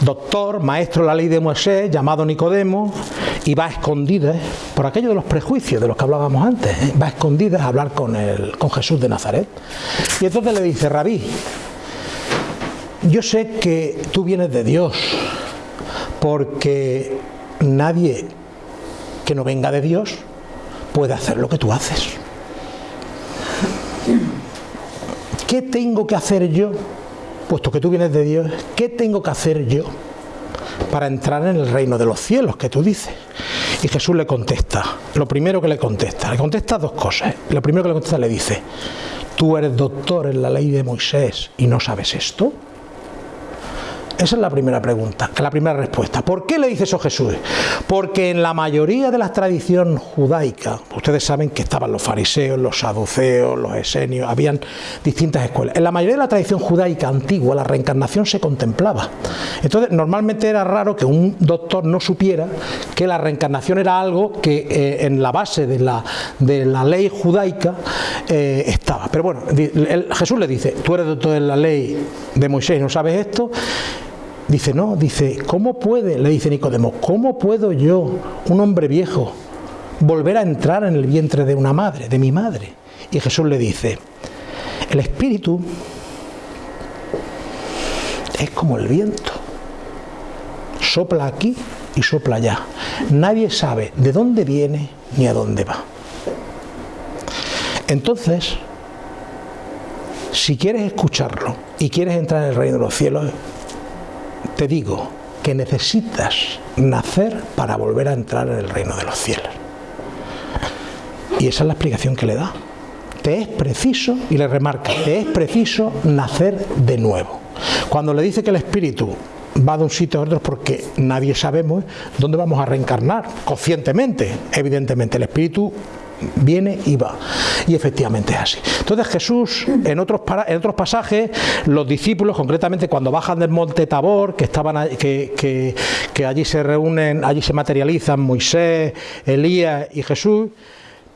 doctor, maestro de la ley de Moisés, llamado Nicodemo, y va a escondidas, por aquello de los prejuicios de los que hablábamos antes, ¿eh? va a a hablar con, el, con Jesús de Nazaret. Y entonces le dice, rabí, yo sé que tú vienes de Dios, porque nadie que no venga de Dios puede hacer lo que tú haces. ¿Qué tengo que hacer yo? Puesto que tú vienes de Dios, ¿qué tengo que hacer yo para entrar en el reino de los cielos que tú dices? Y Jesús le contesta, lo primero que le contesta, le contesta dos cosas. Lo primero que le contesta le dice, tú eres doctor en la ley de Moisés y no sabes esto. Esa es la primera pregunta, la primera respuesta. ¿Por qué le dice eso Jesús? Porque en la mayoría de las tradiciones judaicas, ustedes saben que estaban los fariseos, los saduceos, los esenios, habían distintas escuelas. En la mayoría de la tradición judaica antigua, la reencarnación se contemplaba. Entonces, normalmente era raro que un doctor no supiera que la reencarnación era algo que eh, en la base de la, de la ley judaica eh, estaba. Pero bueno, Jesús le dice, tú eres doctor en la ley de Moisés no sabes esto. Dice, no, dice, ¿cómo puede, le dice Nicodemo, ¿cómo puedo yo, un hombre viejo, volver a entrar en el vientre de una madre, de mi madre? Y Jesús le dice, el espíritu es como el viento, sopla aquí y sopla allá. Nadie sabe de dónde viene ni a dónde va. Entonces, si quieres escucharlo y quieres entrar en el reino de los cielos, te digo que necesitas nacer para volver a entrar en el reino de los cielos. Y esa es la explicación que le da. Te es preciso, y le remarca, te es preciso nacer de nuevo. Cuando le dice que el espíritu va de un sitio a otro porque nadie sabemos dónde vamos a reencarnar, conscientemente, evidentemente. El espíritu viene y va. Y efectivamente es así. Entonces Jesús, en otros, en otros pasajes, los discípulos, concretamente cuando bajan del monte Tabor, que, estaban, que, que allí se reúnen, allí se materializan Moisés, Elías y Jesús,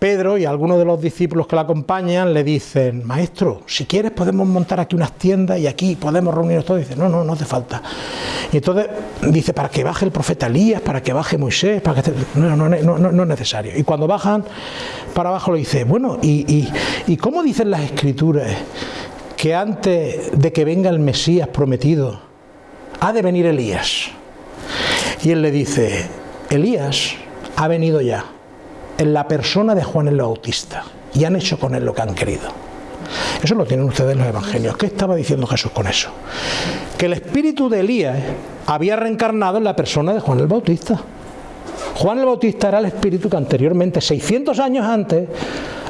Pedro y algunos de los discípulos que la acompañan le dicen, maestro, si quieres podemos montar aquí unas tiendas y aquí podemos reunirnos todos. dice, no, no, no hace falta. Y entonces dice, para que baje el profeta Elías, para que baje Moisés, para que... No, no, es necesario. Y cuando bajan para abajo le dice, bueno, ¿y, y, y cómo dicen las escrituras que antes de que venga el Mesías prometido, ha de venir Elías? Y él le dice, Elías ha venido ya en la persona de Juan el Bautista y han hecho con él lo que han querido. Eso lo tienen ustedes en los evangelios. ¿Qué estaba diciendo Jesús con eso? Que el espíritu de Elías había reencarnado en la persona de Juan el Bautista. Juan el Bautista era el espíritu que anteriormente, 600 años antes,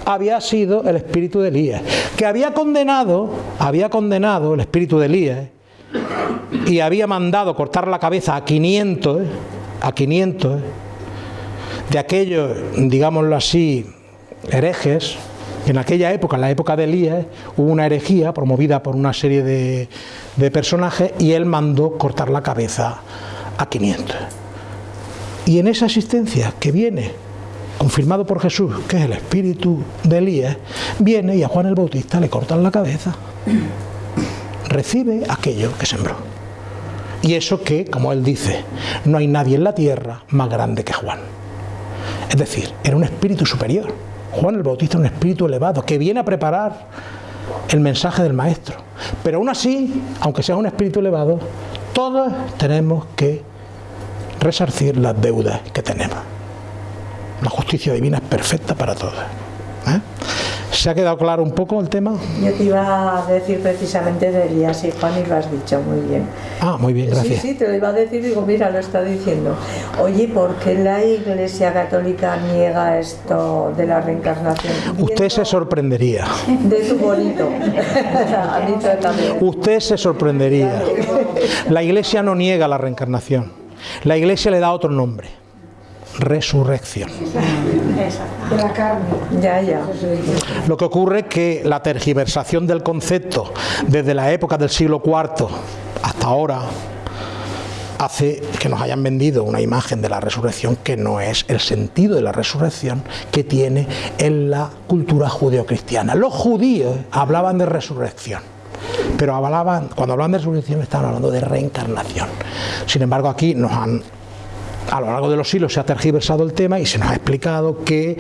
había sido el espíritu de Elías, que había condenado, había condenado el espíritu de Elías y había mandado cortar la cabeza a 500, a 500 de aquellos, digámoslo así, herejes, en aquella época, en la época de Elías, hubo una herejía promovida por una serie de, de personajes y él mandó cortar la cabeza a 500. Y en esa asistencia que viene, confirmado por Jesús, que es el espíritu de Elías, viene y a Juan el Bautista le cortan la cabeza. Recibe aquello que sembró. Y eso que, como él dice, no hay nadie en la tierra más grande que Juan. Es decir, era un espíritu superior. Juan el Bautista es un espíritu elevado que viene a preparar el mensaje del Maestro. Pero aún así, aunque sea un espíritu elevado, todos tenemos que resarcir las deudas que tenemos. La justicia divina es perfecta para todos. ¿eh? ¿Se ha quedado claro un poco el tema? Yo te iba a decir precisamente de Elías y Juan y lo has dicho muy bien. Ah, muy bien, gracias. Sí, sí, te lo iba a decir, digo, mira, lo está diciendo. Oye, ¿por qué la Iglesia Católica niega esto de la reencarnación? Usted se sorprendería. De tu bonito. (laughs) a mí también. Usted se sorprendería. La Iglesia no niega la reencarnación. La Iglesia le da otro nombre. Resurrección. De la carne. Ya, ya. Lo que ocurre es que la tergiversación del concepto desde la época del siglo IV hasta ahora hace que nos hayan vendido una imagen de la resurrección que no es el sentido de la resurrección que tiene en la cultura judeocristiana. Los judíos hablaban de resurrección, pero hablaban, cuando hablaban de resurrección estaban hablando de reencarnación. Sin embargo, aquí nos han a lo largo de los siglos se ha tergiversado el tema y se nos ha explicado que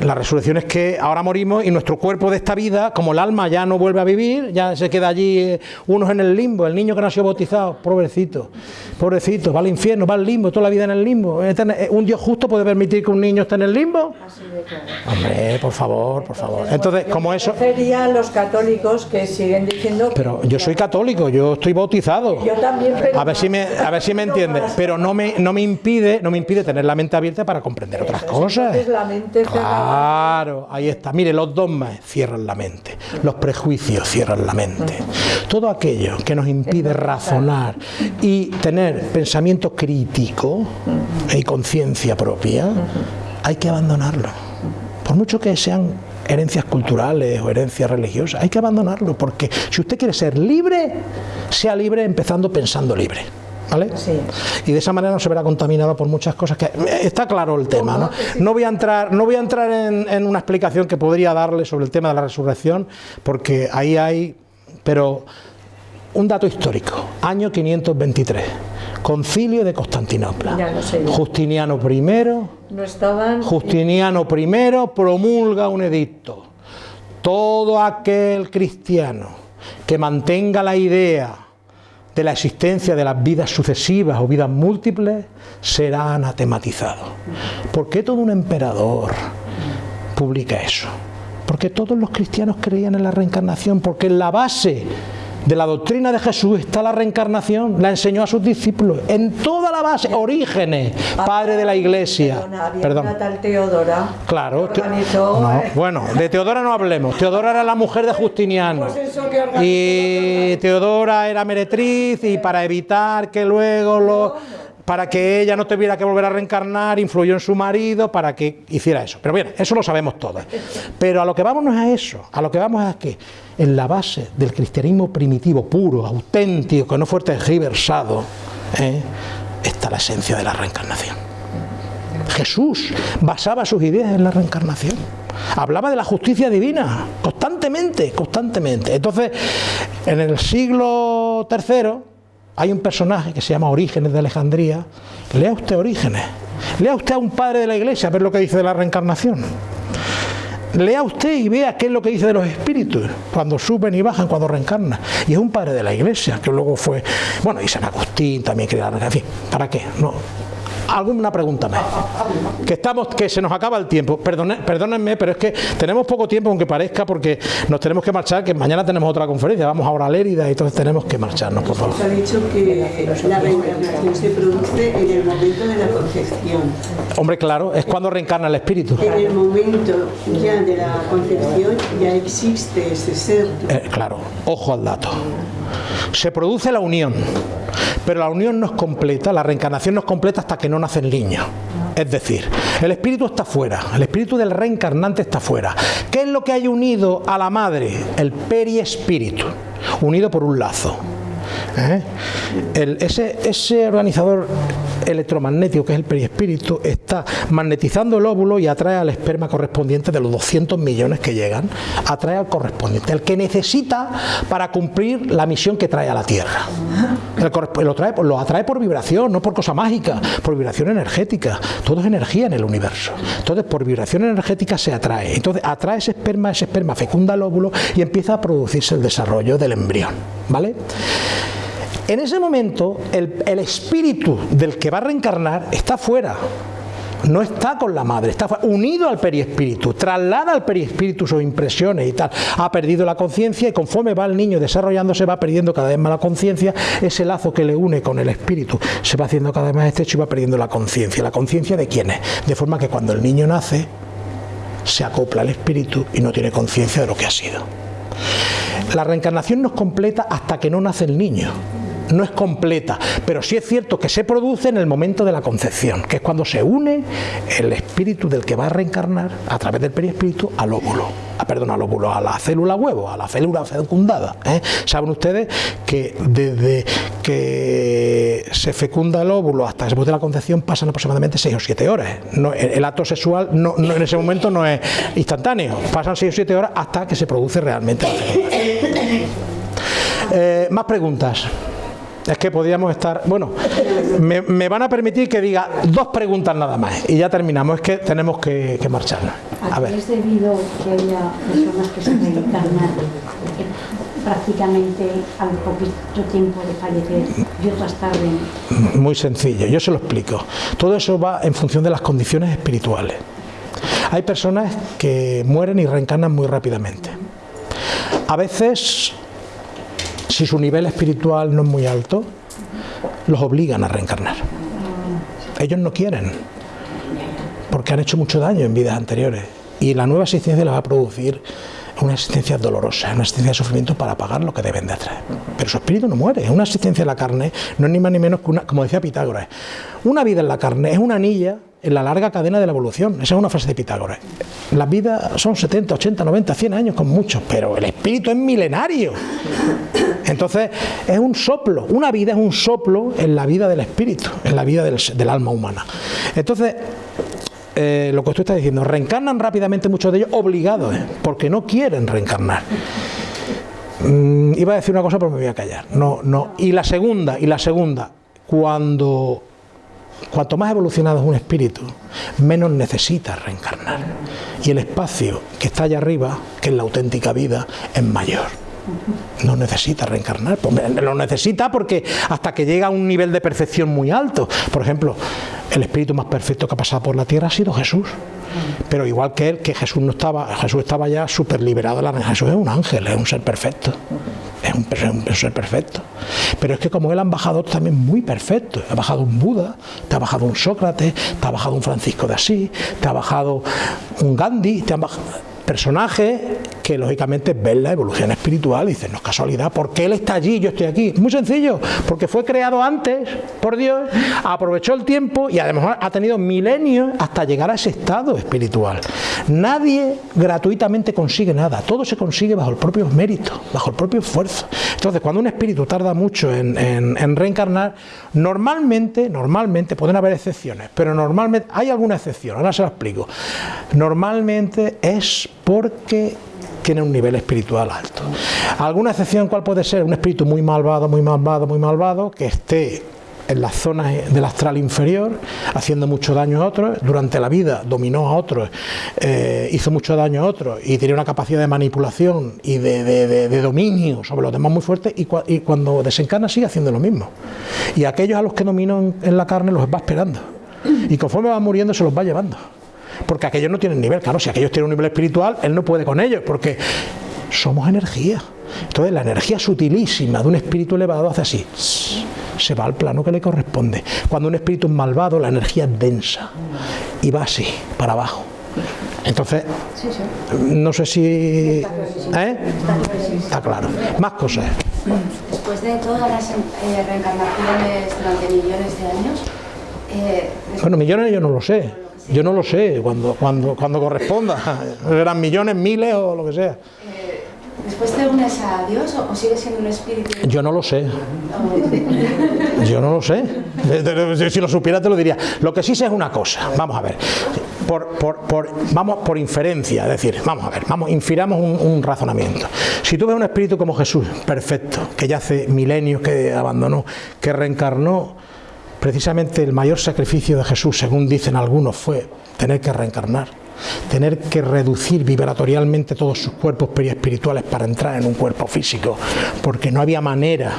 la resurrección es que ahora morimos y nuestro cuerpo de esta vida, como el alma ya no vuelve a vivir, ya se queda allí eh, unos en el limbo, el niño que nació bautizado, pobrecito, pobrecito, va al infierno, va al limbo, toda la vida en el limbo. Eh, ¿Un Dios justo puede permitir que un niño esté en el limbo? Hombre, por favor, por favor. Entonces, como eso... Serían los católicos que siguen diciendo... Pero yo soy católico, yo estoy bautizado. Yo también, pero... A ver si me, a ver si me entiendes, pero no me, no me impide no me impide tener la mente abierta para comprender otras cosas. la mente. Claro, ahí está. Mire, los dogmas cierran la mente, los prejuicios cierran la mente. Todo aquello que nos impide razonar y tener pensamiento crítico y conciencia propia, hay que abandonarlo. Por mucho que sean herencias culturales o herencias religiosas, hay que abandonarlo, porque si usted quiere ser libre, sea libre empezando pensando libre. ¿Vale? Sí. Y de esa manera no se verá contaminado por muchas cosas que está claro el tema, ¿no? No voy a entrar, no voy a entrar en, en una explicación que podría darle sobre el tema de la resurrección, porque ahí hay, pero un dato histórico, año 523, concilio de Constantinopla. Ya lo sé. Justiniano I, No estaban... Justiniano I promulga un edicto. Todo aquel cristiano que mantenga la idea de la existencia de las vidas sucesivas o vidas múltiples será anatematizado. ¿Por qué todo un emperador publica eso? Porque todos los cristianos creían en la reencarnación, porque la base de la doctrina de Jesús está la reencarnación, la enseñó a sus discípulos, en toda la base, Orígenes, padre de la iglesia. Perdón. tal Teodora. Claro, te- no, eh, bueno, de Teodora no hablemos. Teodora era la mujer de Justiniano. Pues Y Teodora era meretriz y para evitar que luego lo para que ella no tuviera que volver a reencarnar, influyó en su marido para que hiciera eso. Pero bien, eso lo sabemos todos. Pero a lo que vamos no es a eso, a lo que vamos es que en la base del cristianismo primitivo, puro, auténtico, que no fue tergiversado, ¿eh? está la esencia de la reencarnación. Jesús basaba sus ideas en la reencarnación. Hablaba de la justicia divina, constantemente, constantemente. Entonces, en el siglo III hay un personaje que se llama Orígenes de Alejandría. Lea usted Orígenes. Lea usted a un padre de la iglesia a ver lo que dice de la reencarnación. Lea usted y vea qué es lo que dice de los espíritus, cuando suben y bajan, cuando reencarnan. Y es un padre de la iglesia, que luego fue, bueno, y San Agustín también quería, en fin, ¿para qué? No. Alguna pregunta más. Que estamos, que se nos acaba el tiempo. Perdone- perdónenme, pero es que tenemos poco tiempo, aunque parezca, porque nos tenemos que marchar, que mañana tenemos otra conferencia, vamos ahora a Lérida, y entonces tenemos que marcharnos, por favor. Se ha dicho que la reencarnación se produce en el momento de la concepción. Hombre, claro, es cuando reencarna el espíritu. En el momento ya de la concepción ya existe ese ser. Eh, claro, ojo al dato. Se produce la unión, pero la unión no es completa, la reencarnación no es completa hasta que no nace el niño. Es decir, el espíritu está fuera, el espíritu del reencarnante está fuera. ¿Qué es lo que hay unido a la madre? El periespíritu, unido por un lazo. ¿Eh? El- ese, ese organizador electromagnético que es el perispíritu está magnetizando el óvulo y atrae al esperma correspondiente de los 200 millones que llegan, atrae al correspondiente, el que necesita para cumplir la misión que trae a la Tierra. Lo, trae, lo atrae por vibración, no por cosa mágica, por vibración energética. Todo es energía en el universo. Entonces, por vibración energética se atrae. Entonces, atrae ese esperma, ese esperma fecunda el óvulo y empieza a producirse el desarrollo del embrión. ¿Vale? En ese momento, el, espíritu del que va a reencarnar está fuera. No está con la madre, está unido al periespíritu, traslada al periespíritu sus impresiones y tal. Ha perdido la conciencia y conforme va el niño desarrollándose va perdiendo cada vez más la conciencia, ese lazo que le une con el espíritu se va haciendo cada vez más estrecho y va perdiendo la conciencia. ¿La conciencia de quién es? De forma que cuando el niño nace, se acopla al espíritu y no tiene conciencia de lo que ha sido. La reencarnación no es completa hasta que no nace el niño. No es completa, pero sí es cierto que se produce en el momento de la concepción, que es cuando se une el espíritu del que va a reencarnar a través del perispíritu al óvulo, a, perdón, al óvulo, a la célula huevo, a la célula fecundada. ¿eh? Saben ustedes que desde que se fecunda el óvulo hasta que se produce la concepción pasan aproximadamente 6 o 7 horas. No, el, acto sexual en ese momento no es instantáneo, pasan 6 o 7 horas hasta que se produce realmente la fecundación. Eh, más preguntas. Es que podríamos estar... Bueno, me, me, van a permitir que diga dos preguntas nada más y ya terminamos. Es que tenemos que, que marcharnos. A ver. ¿Es debido que haya personas que se reencarnan prácticamente al poquito tiempo de fallecer y otras tarden? Muy sencillo, yo se lo explico. Todo eso va en función de las condiciones espirituales. Hay personas que mueren y reencarnan muy rápidamente. A veces si su nivel espiritual no es muy alto, los obligan a reencarnar. Ellos no quieren, porque han hecho mucho daño en vidas anteriores. Y la nueva existencia les va a producir una existencia dolorosa, una existencia de sufrimiento para pagar lo que deben de hacer. Pero su espíritu no muere, es una existencia en la carne, no es ni más ni menos que una, como decía Pitágoras, una vida en la carne es una anilla en la larga cadena de la evolución. Esa es una frase de Pitágoras. Las vidas son 70, 80, 90, 100 años con muchos, pero el espíritu es milenario. Entonces es un soplo, una vida es un soplo en la vida del espíritu, en la vida del, alma humana. Entonces, eh, lo que usted está diciendo, reencarnan rápidamente muchos de ellos obligados, ¿eh? porque no quieren reencarnar. Mm, iba a decir una cosa, pero me voy a callar. No, no. Y la segunda, y la segunda, cuando cuanto más evolucionado es un espíritu, menos necesita reencarnar. Y el espacio que está allá arriba, que es la auténtica vida, es mayor. No necesita reencarnar, lo necesita porque hasta que llega a un nivel de perfección muy alto. Por ejemplo, el espíritu más perfecto que ha pasado por la tierra ha sido Jesús. Pero igual que él, que Jesús no estaba, Jesús estaba ya súper liberado Jesús es un ángel, es un ser perfecto. Es un, ser perfecto. Pero es que como él han bajado también muy perfectos. Ha bajado un Buda, te ha bajado un Sócrates, te ha bajado un Francisco de Asís, te ha bajado un Gandhi, te han bajado personajes que lógicamente ven la evolución espiritual y dicen, no es casualidad, porque él está allí, yo estoy aquí. Muy sencillo, porque fue creado antes por Dios, aprovechó el tiempo y además ha tenido milenios hasta llegar a ese estado espiritual. Nadie gratuitamente consigue nada, todo se consigue bajo el propio mérito, bajo el propio esfuerzo. Entonces, cuando un espíritu tarda mucho en, en, en reencarnar, normalmente, normalmente, pueden haber excepciones, pero normalmente, hay alguna excepción, ahora se lo explico. Normalmente es porque tiene un nivel espiritual alto. ¿Alguna excepción cuál puede ser? Un espíritu muy malvado, muy malvado, muy malvado, que esté en las zonas del astral inferior, haciendo mucho daño a otros, durante la vida dominó a otros, eh, hizo mucho daño a otros y tenía una capacidad de manipulación y de, de, dominio sobre los demás muy fuerte y, cuando desencarna sigue haciendo lo mismo. Y aquellos a los que dominó en, en la carne los va esperando y conforme va muriendo se los va llevando porque aquellos no tienen nivel, claro, si aquellos tienen un nivel espiritual, él no puede con ellos, porque somos energía. Entonces la energía sutilísima de un espíritu elevado hace así, se va al plano que le corresponde. Cuando un espíritu es malvado, la energía es densa y va así, para abajo. Entonces, no sé si... ¿eh? Está claro. Más cosas. Después de todas las eh, reencarnaciones durante millones de años... Eh, bueno, millones yo no lo sé. Yo no lo sé, cuando, cuando, cuando corresponda. (laughs) Eran millones, miles o lo que sea. Eh, ¿Después te unes a Dios o, o sigues siendo un espíritu? Yo no lo sé. (laughs) Yo no lo sé. Si lo supiera te lo diría. Lo que sí sé es una cosa. Vamos a ver. Por, por, por, vamos por inferencia, es decir, vamos a ver, vamos, infiramos un, un, razonamiento. Si tú ves un espíritu como Jesús, perfecto, que ya hace milenios que abandonó, que reencarnó, precisamente el mayor sacrificio de Jesús, según dicen algunos, fue tener que reencarnar, tener que reducir vibratorialmente todos sus cuerpos periespirituales para entrar en un cuerpo físico, porque no había manera,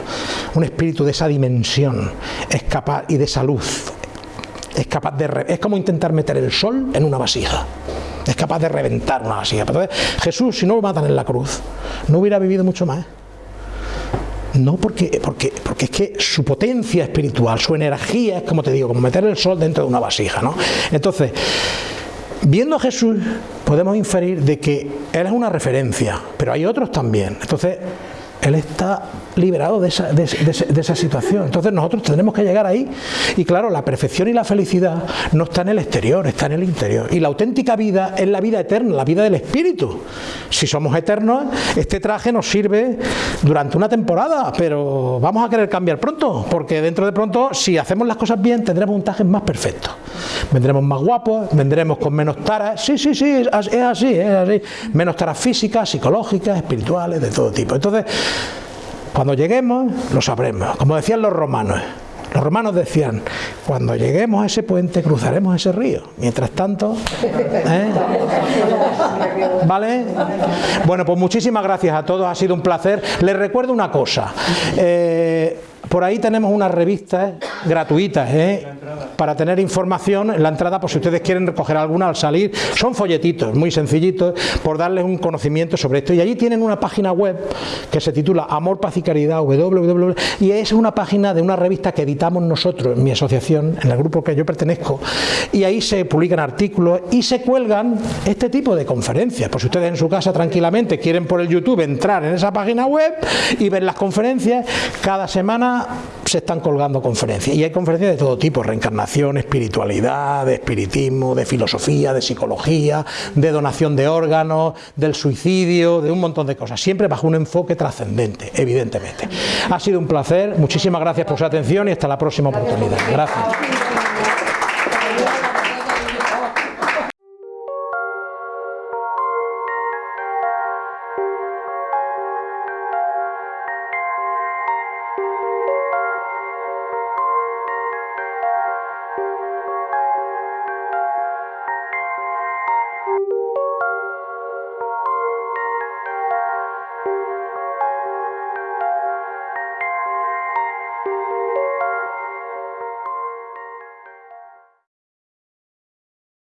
un espíritu de esa dimensión es capaz y de esa luz, es capaz de es como intentar meter el sol en una vasija. Es capaz de reventar una vasija. Entonces, Jesús, si no lo matan en la cruz, no hubiera vivido mucho más. No, porque, porque, porque es que su potencia espiritual, su energía es como te digo, como meter el sol dentro de una vasija. ¿no? Entonces, viendo a Jesús, podemos inferir de que Él es una referencia, pero hay otros también. Entonces, él está liberado de esa, de, de- esa situación. Entonces nosotros tendremos que llegar ahí. Y claro, la perfección y la felicidad no está en el exterior, está en el interior. Y la auténtica vida es la vida eterna, la vida del espíritu. Si somos eternos, este traje nos sirve durante una temporada, pero vamos a querer cambiar pronto, porque dentro de pronto, si hacemos las cosas bien, tendremos un traje más perfecto. Vendremos más guapos, vendremos con menos taras. Sí, sí, sí, es así, es así. Menos taras físicas, psicológicas, espirituales, de todo tipo. Entonces, cuando lleguemos, lo sabremos. Como decían los romanos. Los romanos decían, cuando lleguemos a ese puente cruzaremos ese río. Mientras tanto, ¿eh? ¿vale? Bueno, pues muchísimas gracias a todos, ha sido un placer. Les recuerdo una cosa. eh, por ahí tenemos unas revistas gratuitas ¿eh? para tener información en la entrada, por si ustedes quieren recoger alguna al salir. Son folletitos muy sencillitos por darles un conocimiento sobre esto. Y allí tienen una página web que se titula Amor, Paz y Caridad, www, y es una página de una revista que editamos nosotros, en mi asociación, en el grupo que yo pertenezco, y ahí se publican artículos y se cuelgan este tipo de conferencias. Por si ustedes en su casa tranquilamente quieren por el YouTube entrar en esa página web y ver las conferencias, cada se están colgando conferencias. Y hay conferencias de todo tipo, reencarnación, espiritualidad, de espiritismo, de filosofía, de psicología, de donación de órganos, del suicidio, de un montón de cosas, siempre bajo un enfoque trascendente, evidentemente. Ha sido un placer, muchísimas gracias por su atención y hasta la próxima oportunidad. Gracias.